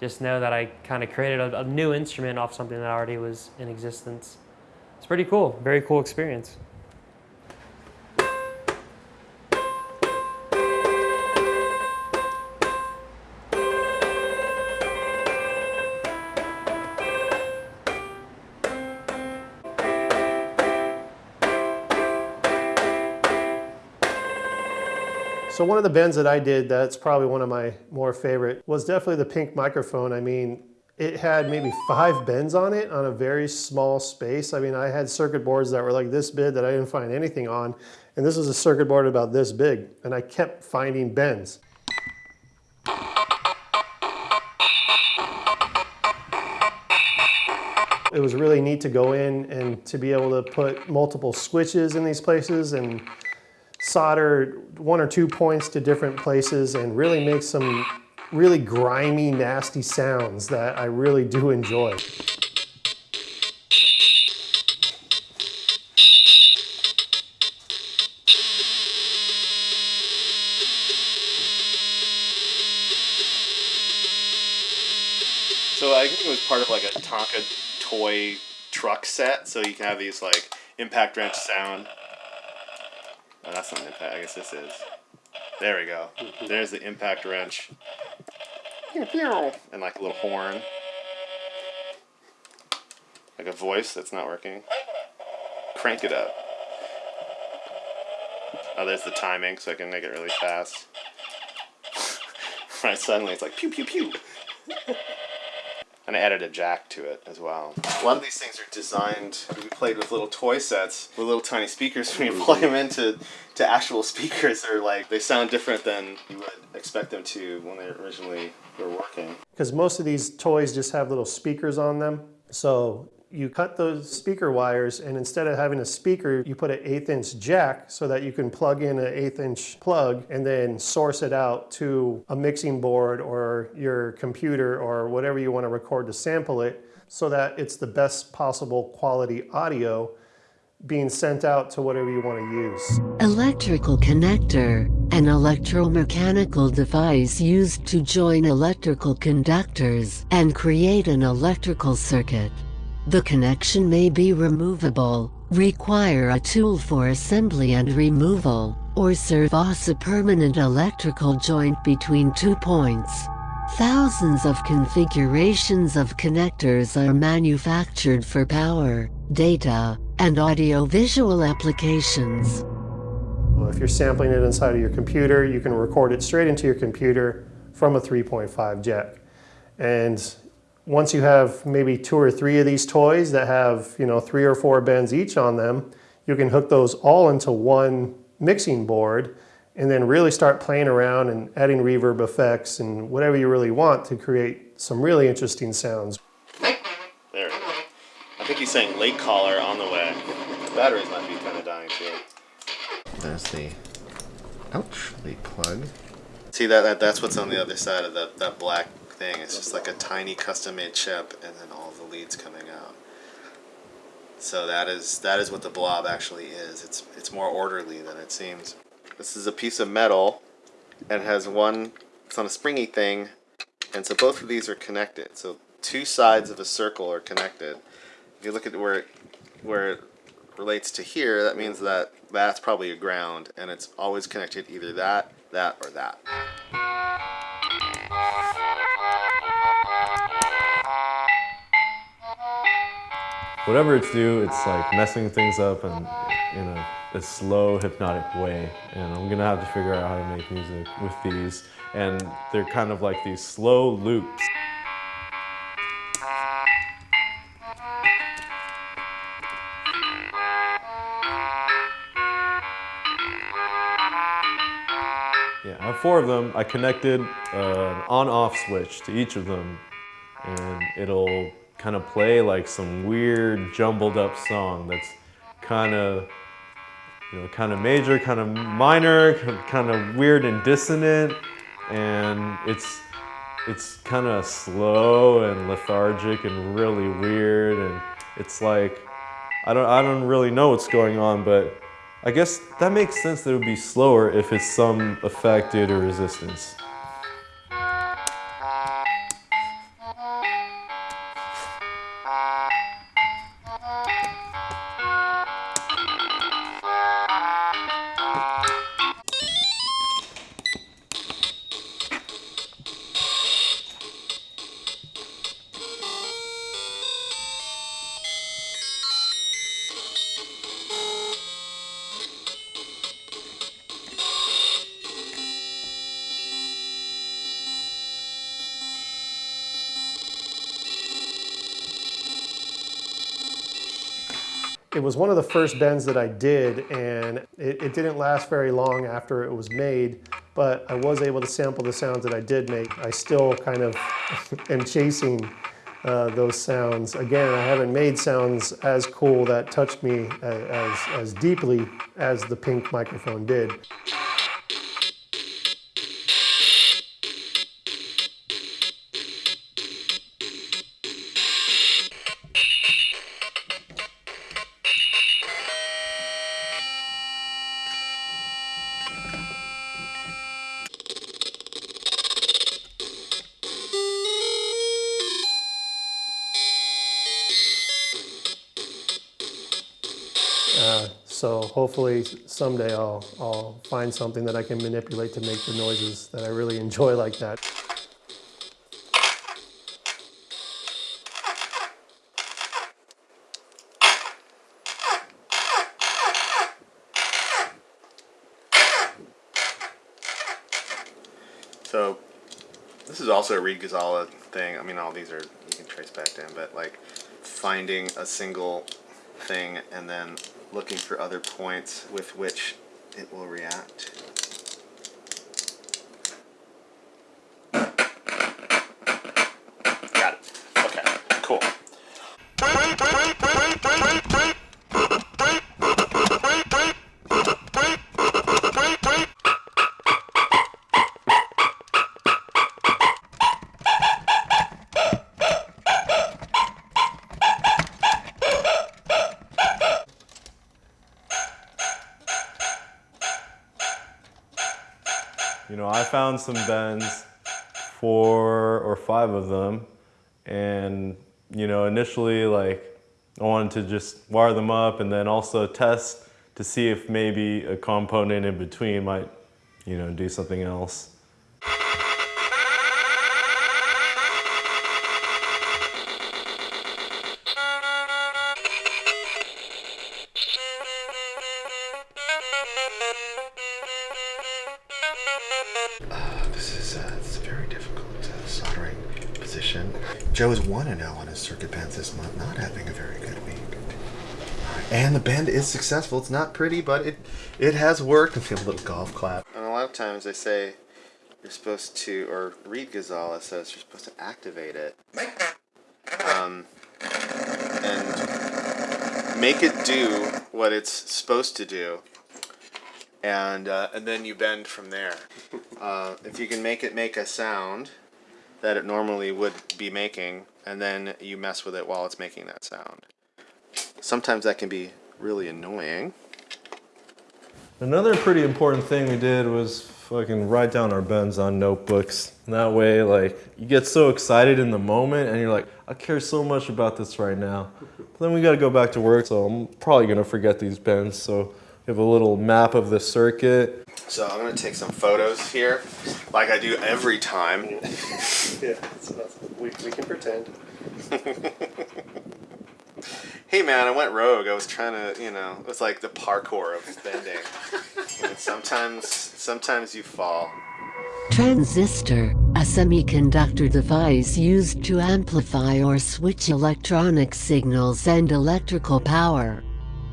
just know that I kind of created a, a new instrument off something that already was in existence. It's pretty cool. Very cool experience. So one of the bends that I did that's probably one of my more favorite was definitely the pink microphone. I mean, it had maybe five bends on it on a very small space. I mean, I had circuit boards that were like this big that I didn't find anything on. And this was a circuit board about this big. And I kept finding bends. It was really neat to go in and to be able to put multiple switches in these places and solder one or two points to different places and really make some really grimy, nasty sounds that I really do enjoy. So I think it was part of like a Tonka toy truck set, so you can have these like impact wrench sound. Oh, that's not impact. I guess this is. There we go. Mm-hmm. There's the impact wrench. And like a little horn. Like a voice that's not working. Crank it up. Oh, there's the timing, so I can make it really fast. right, suddenly it's like pew pew pew. And I added a jack to it as well. A lot of these things are designed. We played with little toy sets with little tiny speakers. When mhm. you plug them into to actual speakers, they're like they sound different than you would expect them to when they originally were working. Because most of these toys just have little speakers on them. So you cut those speaker wires and instead of having a speaker, you put an eighth inch jack so that you can plug in an eighth inch plug and then source it out to a mixing board or your computer or whatever you want to record to sample it so that it's the best possible quality audio being sent out to whatever you want to use. Electrical connector, an electromechanical device used to join electrical conductors and create an electrical circuit. The connection may be removable, require a tool for assembly and removal, or serve as a permanent electrical joint between two points. Thousands of configurations of connectors are manufactured for power, data, and audio-visual applications. Well, If you're sampling it inside of your computer, you can record it straight into your computer from a 3.5 jack. And once you have maybe two or three of these toys that have, you know, three or four bends each on them, you can hook those all into one mixing board and then really start playing around and adding reverb effects and whatever you really want to create some really interesting sounds. There. I think he's saying late caller on the way. The batteries might be kind of dying too. There's the ouch late plug. See that, that that's what's on the other side of that that black thing. It's just like a tiny custom made chip and then all the leads coming out. So that is that is what the blob actually is. It's it's more orderly than it seems. This is a piece of metal and has one it's on a springy thing and so both of these are connected. So two sides of a circle are connected. If you look at where it, where it relates to here, that means that that's probably a ground and it's always connected either that, that, or that. Whatever it's do, it's like messing things up and in a, a slow, hypnotic way. And I'm gonna have to figure out how to make music with these. And they're kind of like these slow loops. Yeah, I have four of them. I connected uh, an on-off switch to each of them, and it'll kind of play like some weird, jumbled up song that's kind of, you know, kind of major, kind of minor, kind of weird and dissonant, and it's it's kind of slow and lethargic and really weird, and it's like I don't I don't really know what's going on, but I guess that makes sense that it would be slower if it's some effect due to resistance. It was one of the first bends that I did, and it, it didn't last very long after it was made, but I was able to sample the sounds that I did make. I still kind of am chasing uh, those sounds. Again, I haven't made sounds as cool that touched me as, as, as deeply as the pink microphone did. Hopefully someday I'll, I'll find something that I can manipulate to make the noises that I really enjoy like that. So this is also a Reed Ghazala thing. I mean, all these are you can trace back to down, but like finding a single thing and then looking for other points with which it will react. Found some bends, four or five of them, and you know, initially like I wanted to just wire them up and then also test to see if maybe a component in between might, you know, do something else. Very difficult uh, soldering position. Joe is 1 0 on his circuit bends this month, not having a very good week. And the bend is successful. It's not pretty, but it it has worked. I feel a little golf clap. And a lot of times they say you're supposed to, or Reed Ghazala says you're supposed to activate it. Um, and make it do what it's supposed to do and uh, and then you bend from there. Uh, if you can make it make a sound that it normally would be making, and then you mess with it while it's making that sound. sometimes that can be really annoying. Another pretty important thing we did was fucking write down our bends on notebooks. And that way, like, you get so excited in the moment and you're like, I care so much about this right now. But then we gotta go back to work, so I'm probably gonna forget these bends. So we have a little map of the circuit. So I'm gonna take some photos here, like I do every time. Yeah, so we, we can pretend. Hey man, I went rogue. I was trying to, you know, it was like the parkour of bending. and sometimes, sometimes you fall. Transistor, a semiconductor device used to amplify or switch electronic signals and electrical power.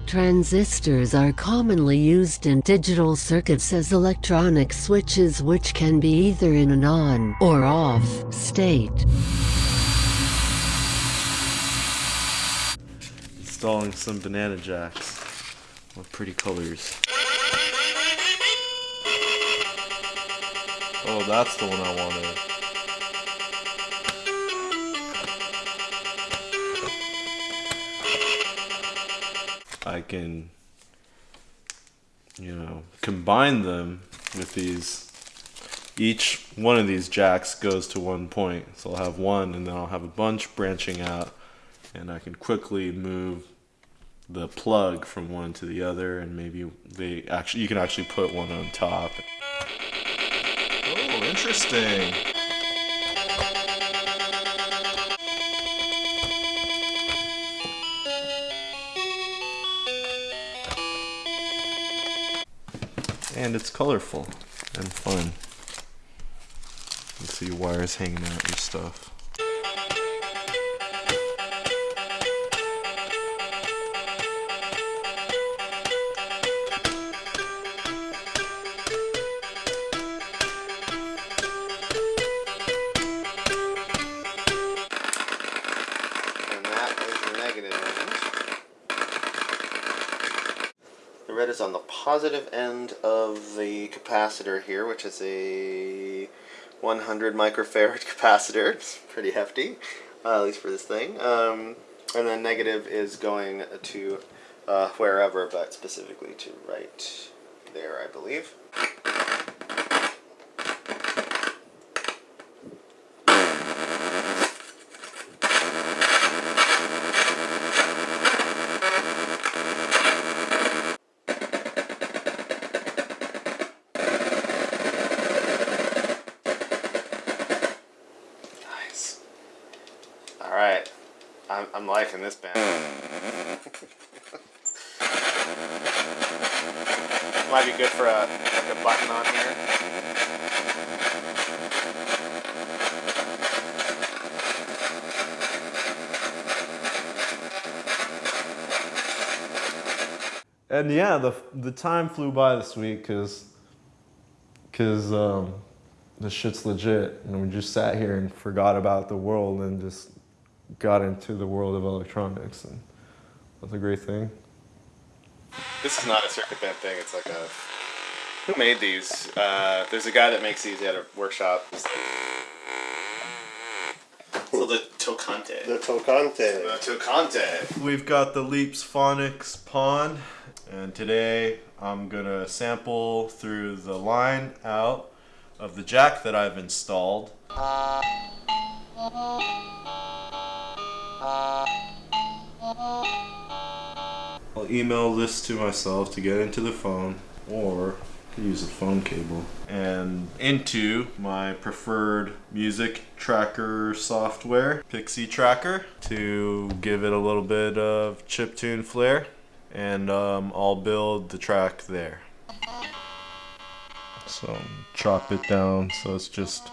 Transistors are commonly used in digital circuits as electronic switches which can be either in an on or off state. Installing some banana jacks with pretty colors. Oh, that's the one I wanted. I can, you know, combine them with these. Each one of these jacks goes to one point. So I'll have one and then I'll have a bunch branching out and I can quickly move the plug from one to the other and maybe they actually you can actually put one on top. Oh, interesting. And it's colorful and fun. You see wires hanging out and stuff. And that is the negative end. The red is on the positive end of capacitor here, which is a 100 microfarad capacitor. It's pretty hefty, uh, at least for this thing. Um, and then negative is going to uh, wherever, but specifically to right there, I believe. Nice. All right, I'm, I'm liking this band. Might be good for a like a button on here. And yeah, the the time flew by this week because because um, the shit's legit, and we just sat here and forgot about the world and just got into the world of electronics, and that's a great thing. This is not a circuit band thing. It's like a. Who made these? Uh, there's a guy that makes these at a workshop. So the Tocante. The Tocante. The Tocante. We've got the Leaps Phonics Pond, and today I'm gonna sample through the line out of the jack that I've installed. I'll email this to myself to get into the phone or use a phone cable and into my preferred music tracker software, PixiTracker, to give it a little bit of chiptune flair and um, I'll build the track there. So chop it down so it's just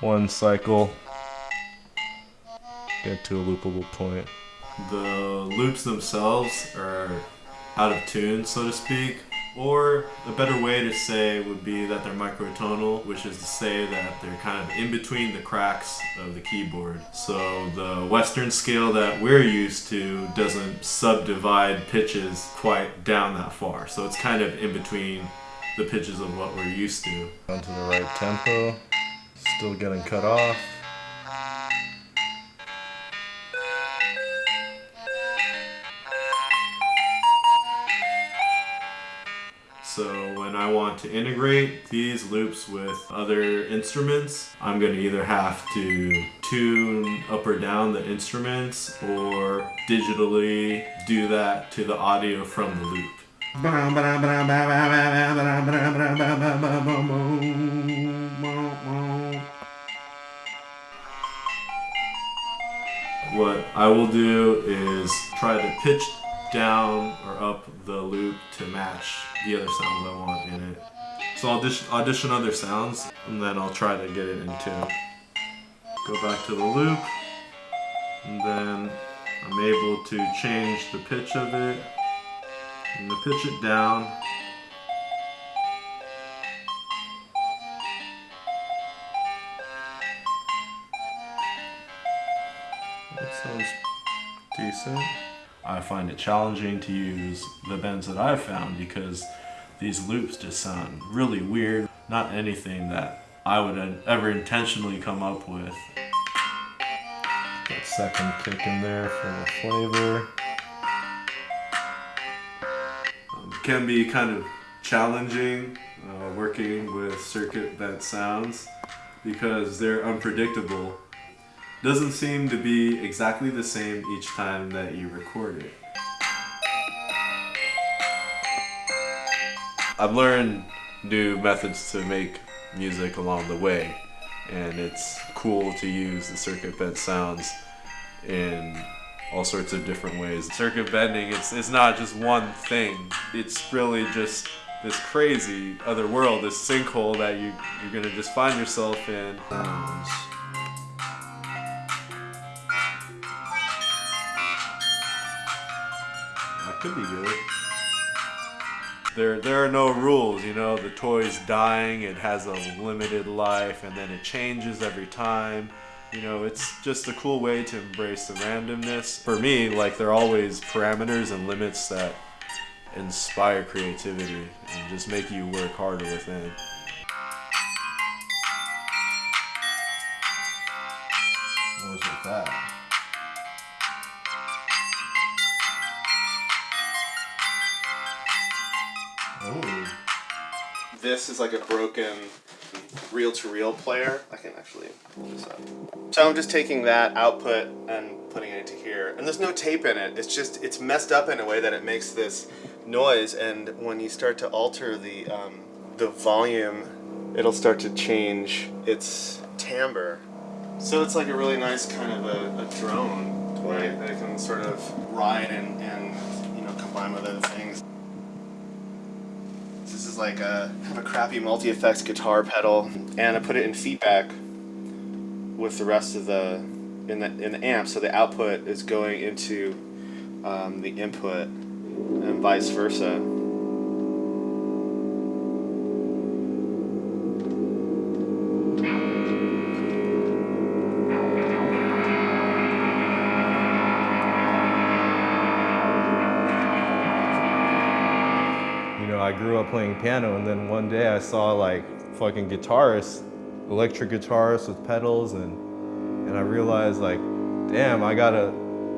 one cycle, get to a loopable point. The loops themselves are out of tune, so to speak. Or a better way to say would be that they're microtonal, which is to say that they're kind of in between the cracks of the keyboard. So the Western scale that we're used to doesn't subdivide pitches quite down that far. So it's kind of in between the pitches of what we're used to. Down to the right tempo, still getting cut off. I want to integrate these loops with other instruments, I'm gonna either have to tune up or down the instruments or digitally do that to the audio from the loop. What I will do is try to pitch down or up the loop to match the other sounds I want in it. So I'll audition, audition other sounds and then I'll try to get it in tune. Go back to the loop and then I'm able to change the pitch of it and to pitch it down. That sounds decent. I find it challenging to use the bends that I've found because these loops just sound really weird. Not anything that I would ever intentionally come up with. That second kick in there for the flavor. Um, can be kind of challenging uh, working with circuit bent sounds because they're unpredictable doesn't seem to be exactly the same each time that you record it. I've learned new methods to make music along the way and it's cool to use the circuit bent sounds in all sorts of different ways. Circuit bending, it's, it's not just one thing. It's really just this crazy other world, this sinkhole that you, you're gonna just find yourself in. Could be good. There, there are no rules, you know, the toy's dying, it has a limited life, and then it changes every time. You know, it's just a cool way to embrace the randomness. For me, like, there are always parameters and limits that inspire creativity and just make you work harder within. What was with that? This is like a broken reel-to-reel player. I can actually pull this up. So I'm just taking that output and putting it into here. And there's no tape in it. It's just, it's messed up in a way that it makes this noise. And when you start to alter the, um, the volume, it'll start to change its timbre. So it's like a really nice kind of a, a drone toy that it can sort of ride and, and you know combine with other things. Is like a kind of a crappy multi-effects guitar pedal, and I put it in feedback with the rest of the in the in the amp, so the output is going into um, the input, and vice versa. Playing piano and then one day I saw like fucking guitarists, electric guitarists with pedals and and I realized like, damn, I gotta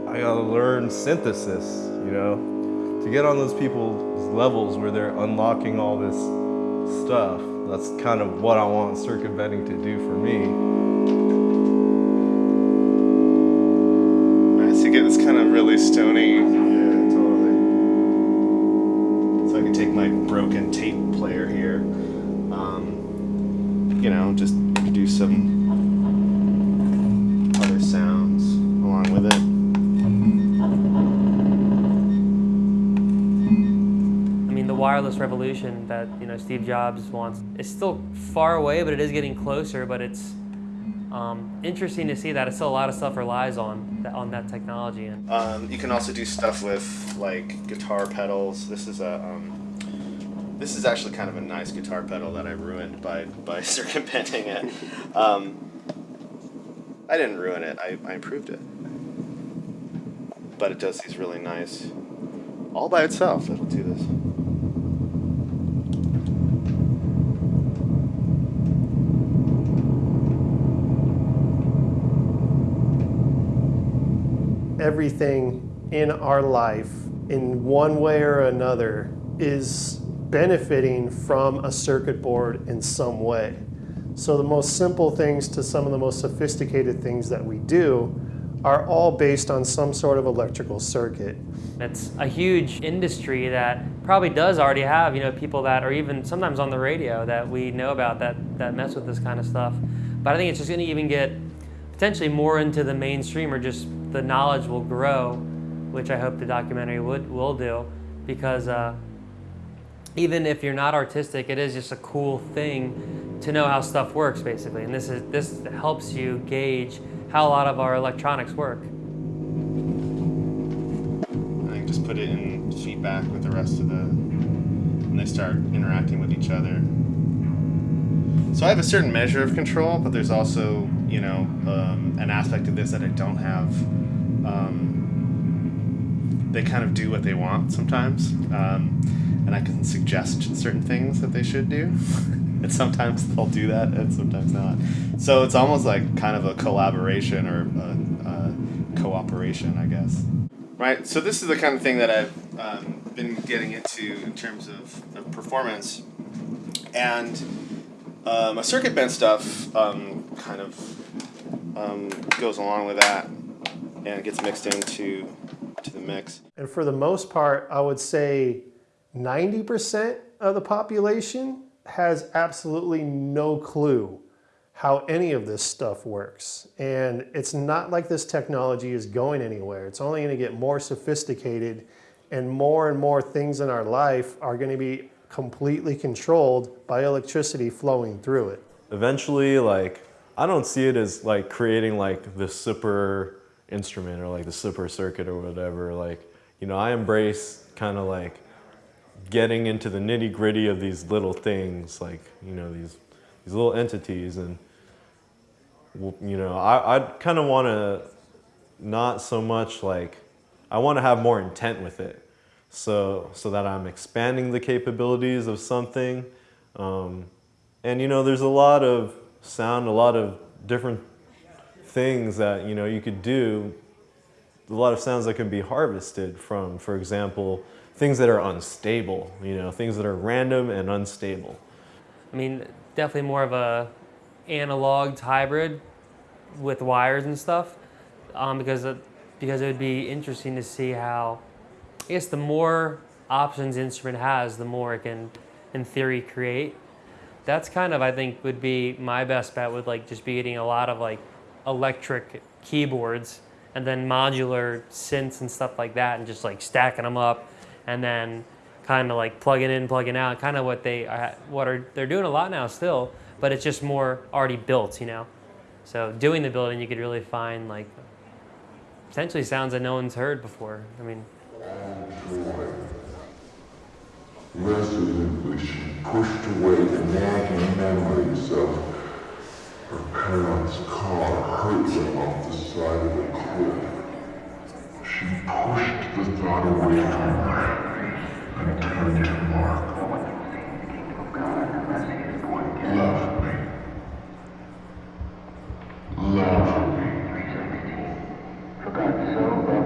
I gotta learn synthesis, you know? To get on those people's levels where they're unlocking all this stuff. That's kind of what I want circuit bending to do for me. Nice to get this kind of really stony. Broken tape player here, um, you know, just do some other sounds along with it. I mean, the wireless revolution that you know Steve Jobs wants is still far away, but it is getting closer. But it's um, interesting to see that it's still a lot of stuff relies on that, on that technology. And Um, you can also do stuff with like guitar pedals. This is a um, this is actually kind of a nice guitar pedal that I ruined by by circuit bending it. Um, I didn't ruin it. I, I improved it. But it does these really nice, all by itself. It'll do this. everything in our life in one way or another is benefiting from a circuit board in some way. So the most simple things to some of the most sophisticated things that we do are all based on some sort of electrical circuit. It's a huge industry that probably does already have, you know, people that are even sometimes on the radio that we know about that, that mess with this kind of stuff. But I think it's just going to even get potentially more into the mainstream or just the knowledge will grow, which I hope the documentary would will do, because uh, even if you're not artistic, it is just a cool thing to know how stuff works, basically. And this is this helps you gauge how a lot of our electronics work. I think just put it in feedback with the rest of the, and they start interacting with each other. So I have a certain measure of control, but there's also, you know, um, an aspect of this that I don't have. Um, they kind of do what they want sometimes, um, and I can suggest certain things that they should do. and sometimes they'll do that, and sometimes not. So it's almost like kind of a collaboration or a, a cooperation, I guess. Right. So this is the kind of thing that I've um, been getting into in terms of, of performance, and um, a circuit bend stuff um, kind of um, goes along with that and gets mixed into to the mix. And for the most part, I would say 90% of the population has absolutely no clue how any of this stuff works. And it's not like this technology is going anywhere. It's only gonna get more sophisticated and more and more things in our life are gonna be completely controlled by electricity flowing through it. Eventually, like, I don't see it as like creating like the super instrument or like the super circuit or whatever. Like, you know, I embrace kind of like getting into the nitty gritty of these little things, like, you know, these, these little entities. And, you know, I, I kind of want to not so much like, I want to have more intent with it. So, so that I'm expanding the capabilities of something. Um, and, you know, there's a lot of sound, a lot of different things that, you know, you could do a lot of sounds that can be harvested from, for example, things that are unstable, you know, things that are random and unstable. I mean, definitely more of a analog hybrid with wires and stuff, um, because it, because it would be interesting to see how, I guess, the more options instrument has, the more it can, in theory, create. That's kind of I think would be my best bet. Would like just be getting a lot of like electric keyboards and then modular synths and stuff like that, and just like stacking them up, and then kind of like plugging in, plugging out, kind of what they are, what are they're doing a lot now still, but it's just more already built, you know. So doing the building, you could really find like potentially sounds that no one's heard before. I mean, Resolutely, she pushed away the nagging memories of her parents' car hurtling off the side of the cliff. She pushed the thought away from her and turned to Mark. Love me. Love me.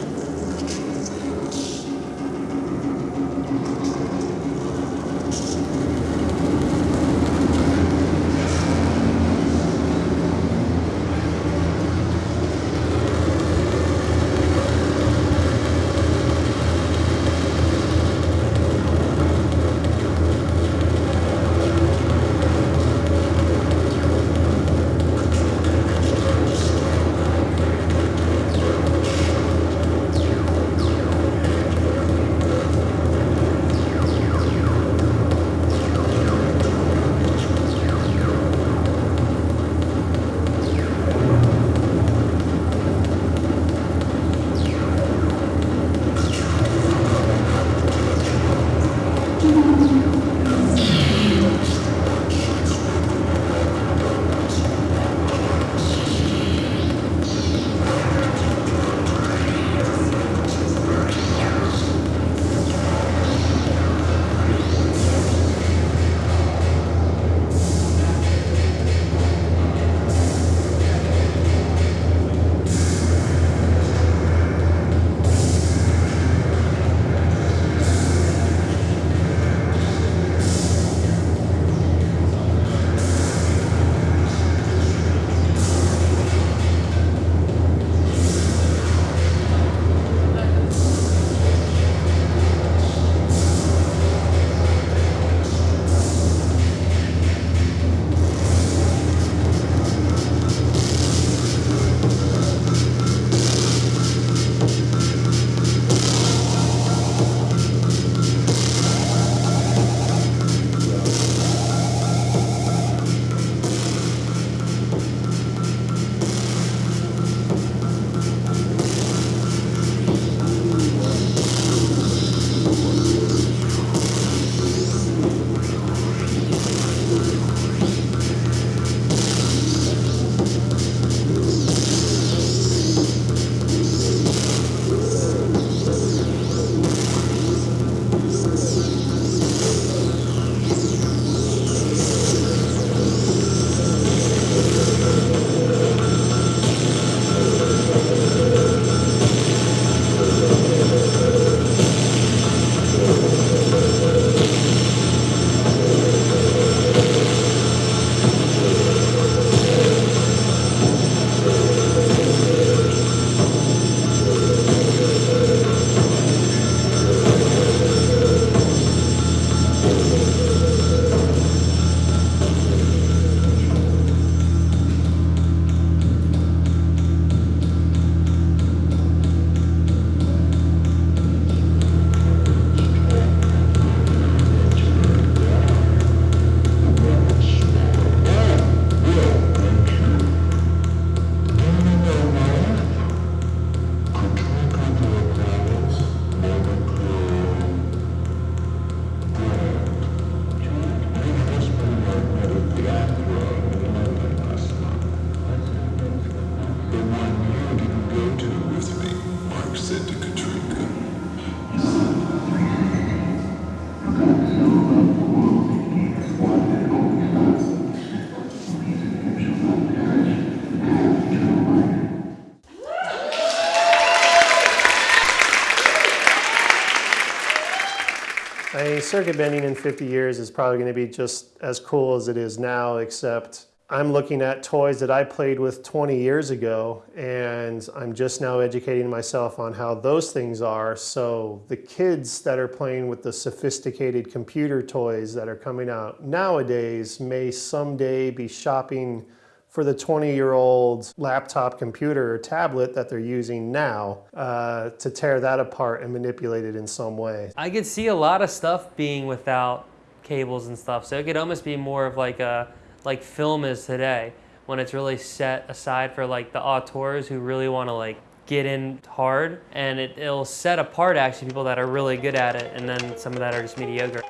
circuit bending in 50 years is probably going to be just as cool as it is now, except I'm looking at toys that I played with 20 years ago, and I'm just now educating myself on how those things are. So the kids that are playing with the sophisticated computer toys that are coming out nowadays may someday be shopping for the 20 year old laptop computer or tablet that they're using now uh, to tear that apart and manipulate it in some way. I could see a lot of stuff being without cables and stuff. So it could almost be more of like a like film is today when it's really set aside for like the auteurs who really want to like get in hard and it, it'll set apart actually people that are really good at it and then some of that are just mediocre.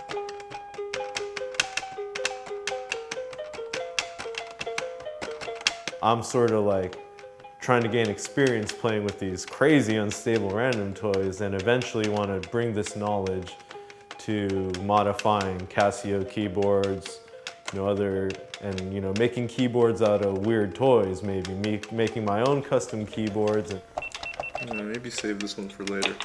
I'm sort of like trying to gain experience playing with these crazy unstable random toys and eventually want to bring this knowledge to modifying Casio keyboards, you know, other, and you know, making keyboards out of weird toys maybe, me, making my own custom keyboards. And, maybe save this one for later.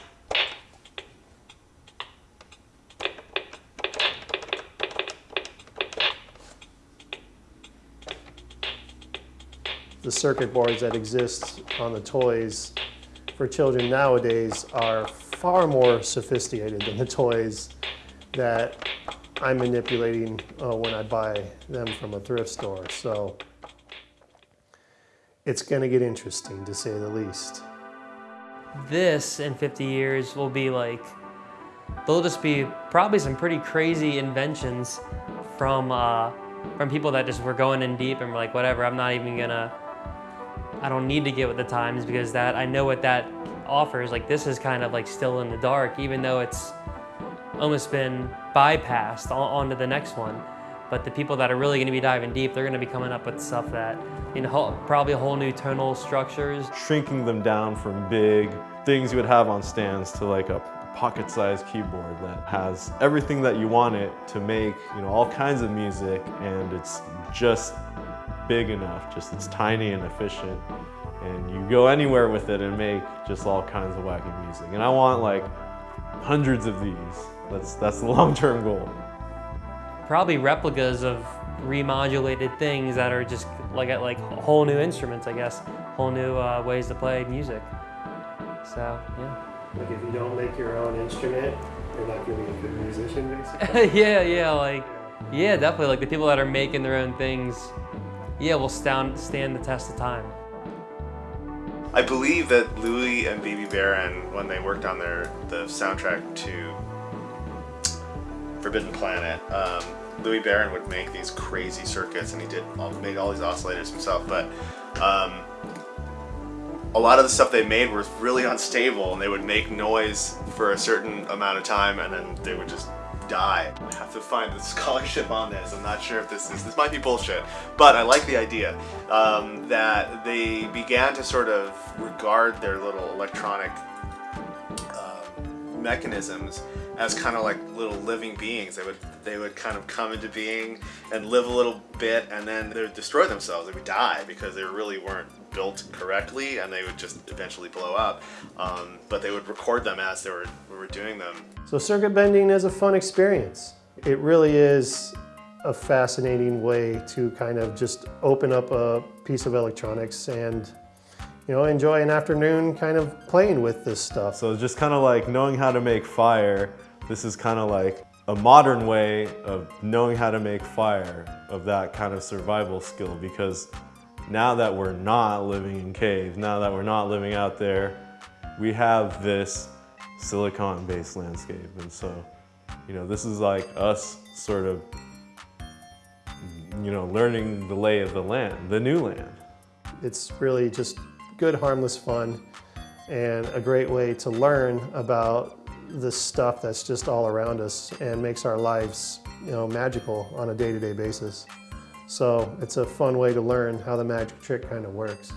The circuit boards that exist on the toys for children nowadays are far more sophisticated than the toys that I'm manipulating uh, when I buy them from a thrift store. So it's going to get interesting to say the least. This in 50 years will be like, there'll just be probably some pretty crazy inventions from uh, from people that just were going in deep and were like, whatever, I'm not even gonna, I don't need to get with the times because that, I know what that offers. Like this is kind of like still in the dark, even though it's almost been bypassed on, to the next one. But the people that are really gonna be diving deep, they're gonna be coming up with stuff that, you know, probably a whole new tonal structures. shrinking them down from big things you would have on stands to like a pocket-sized keyboard that has everything that you want it to make, you know, all kinds of music and it's just big enough, just it's tiny and efficient and you go anywhere with it and make just all kinds of wacky music. And I want like hundreds of these. That's that's the long-term goal. probably replicas of remodulated things that are just like like whole new instruments, I guess, whole new uh, ways to play music. So yeah, Like if you don't make your own instrument, you're not going to be a good musician, basically. yeah, yeah, like yeah, definitely like the people that are making their own things, yeah, will stand stand the test of time. I believe that Louis and Bebe Barron, when they worked on their the soundtrack to Forbidden Planet, um, Louis Barron would make these crazy circuits, and he did all, made all these oscillators himself. But um, a lot of the stuff they made was really unstable, and they would make noise for a certain amount of time, and then they would just die. I have to find the scholarship on this. I'm not sure if this is this might be bullshit, but I like the idea um, that they began to sort of regard their little electronic um, mechanisms as kind of like little living beings. They would they would kind of come into being and live a little bit, and then they would destroy themselves. They would die because they really weren't built correctly, and they would just eventually blow up. Um, but they would record them as they were we were doing them. So circuit bending is a fun experience. It really is a fascinating way to kind of just open up a piece of electronics and you know enjoy an afternoon kind of playing with this stuff. So just kind of like knowing how to make fire, this is kind of like a modern way of knowing how to make fire, of that kind of survival skill because now that we're not living in caves, now that we're not living out there, we have this silicon-based landscape. And so, you know, this is like us sort of, you know, learning the lay of the land, the new land. It's really just good harmless fun and a great way to learn about the stuff that's just all around us and makes our lives you know magical on a day-to-day basis. So it's a fun way to learn how the magic trick kind of works.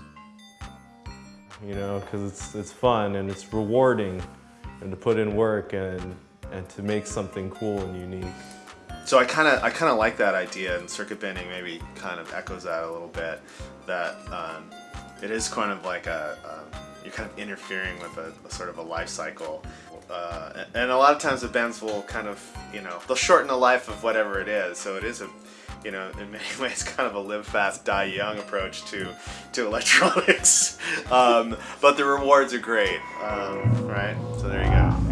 you know, because it's, it's fun and it's rewarding and to put in work and, and to make something cool and unique. So I kind of I kind of like that idea, and circuit bending maybe kind of echoes that a little bit. That um, it is kind of like a um, you're kind of interfering with a, a sort of a life cycle. Uh, and a lot of times the bends will kind of, you know, they'll shorten the life of whatever it is. So it is a, you know, in many ways, kind of a live fast, die young approach to to electronics. um, but the rewards are great, um, right? So there you go.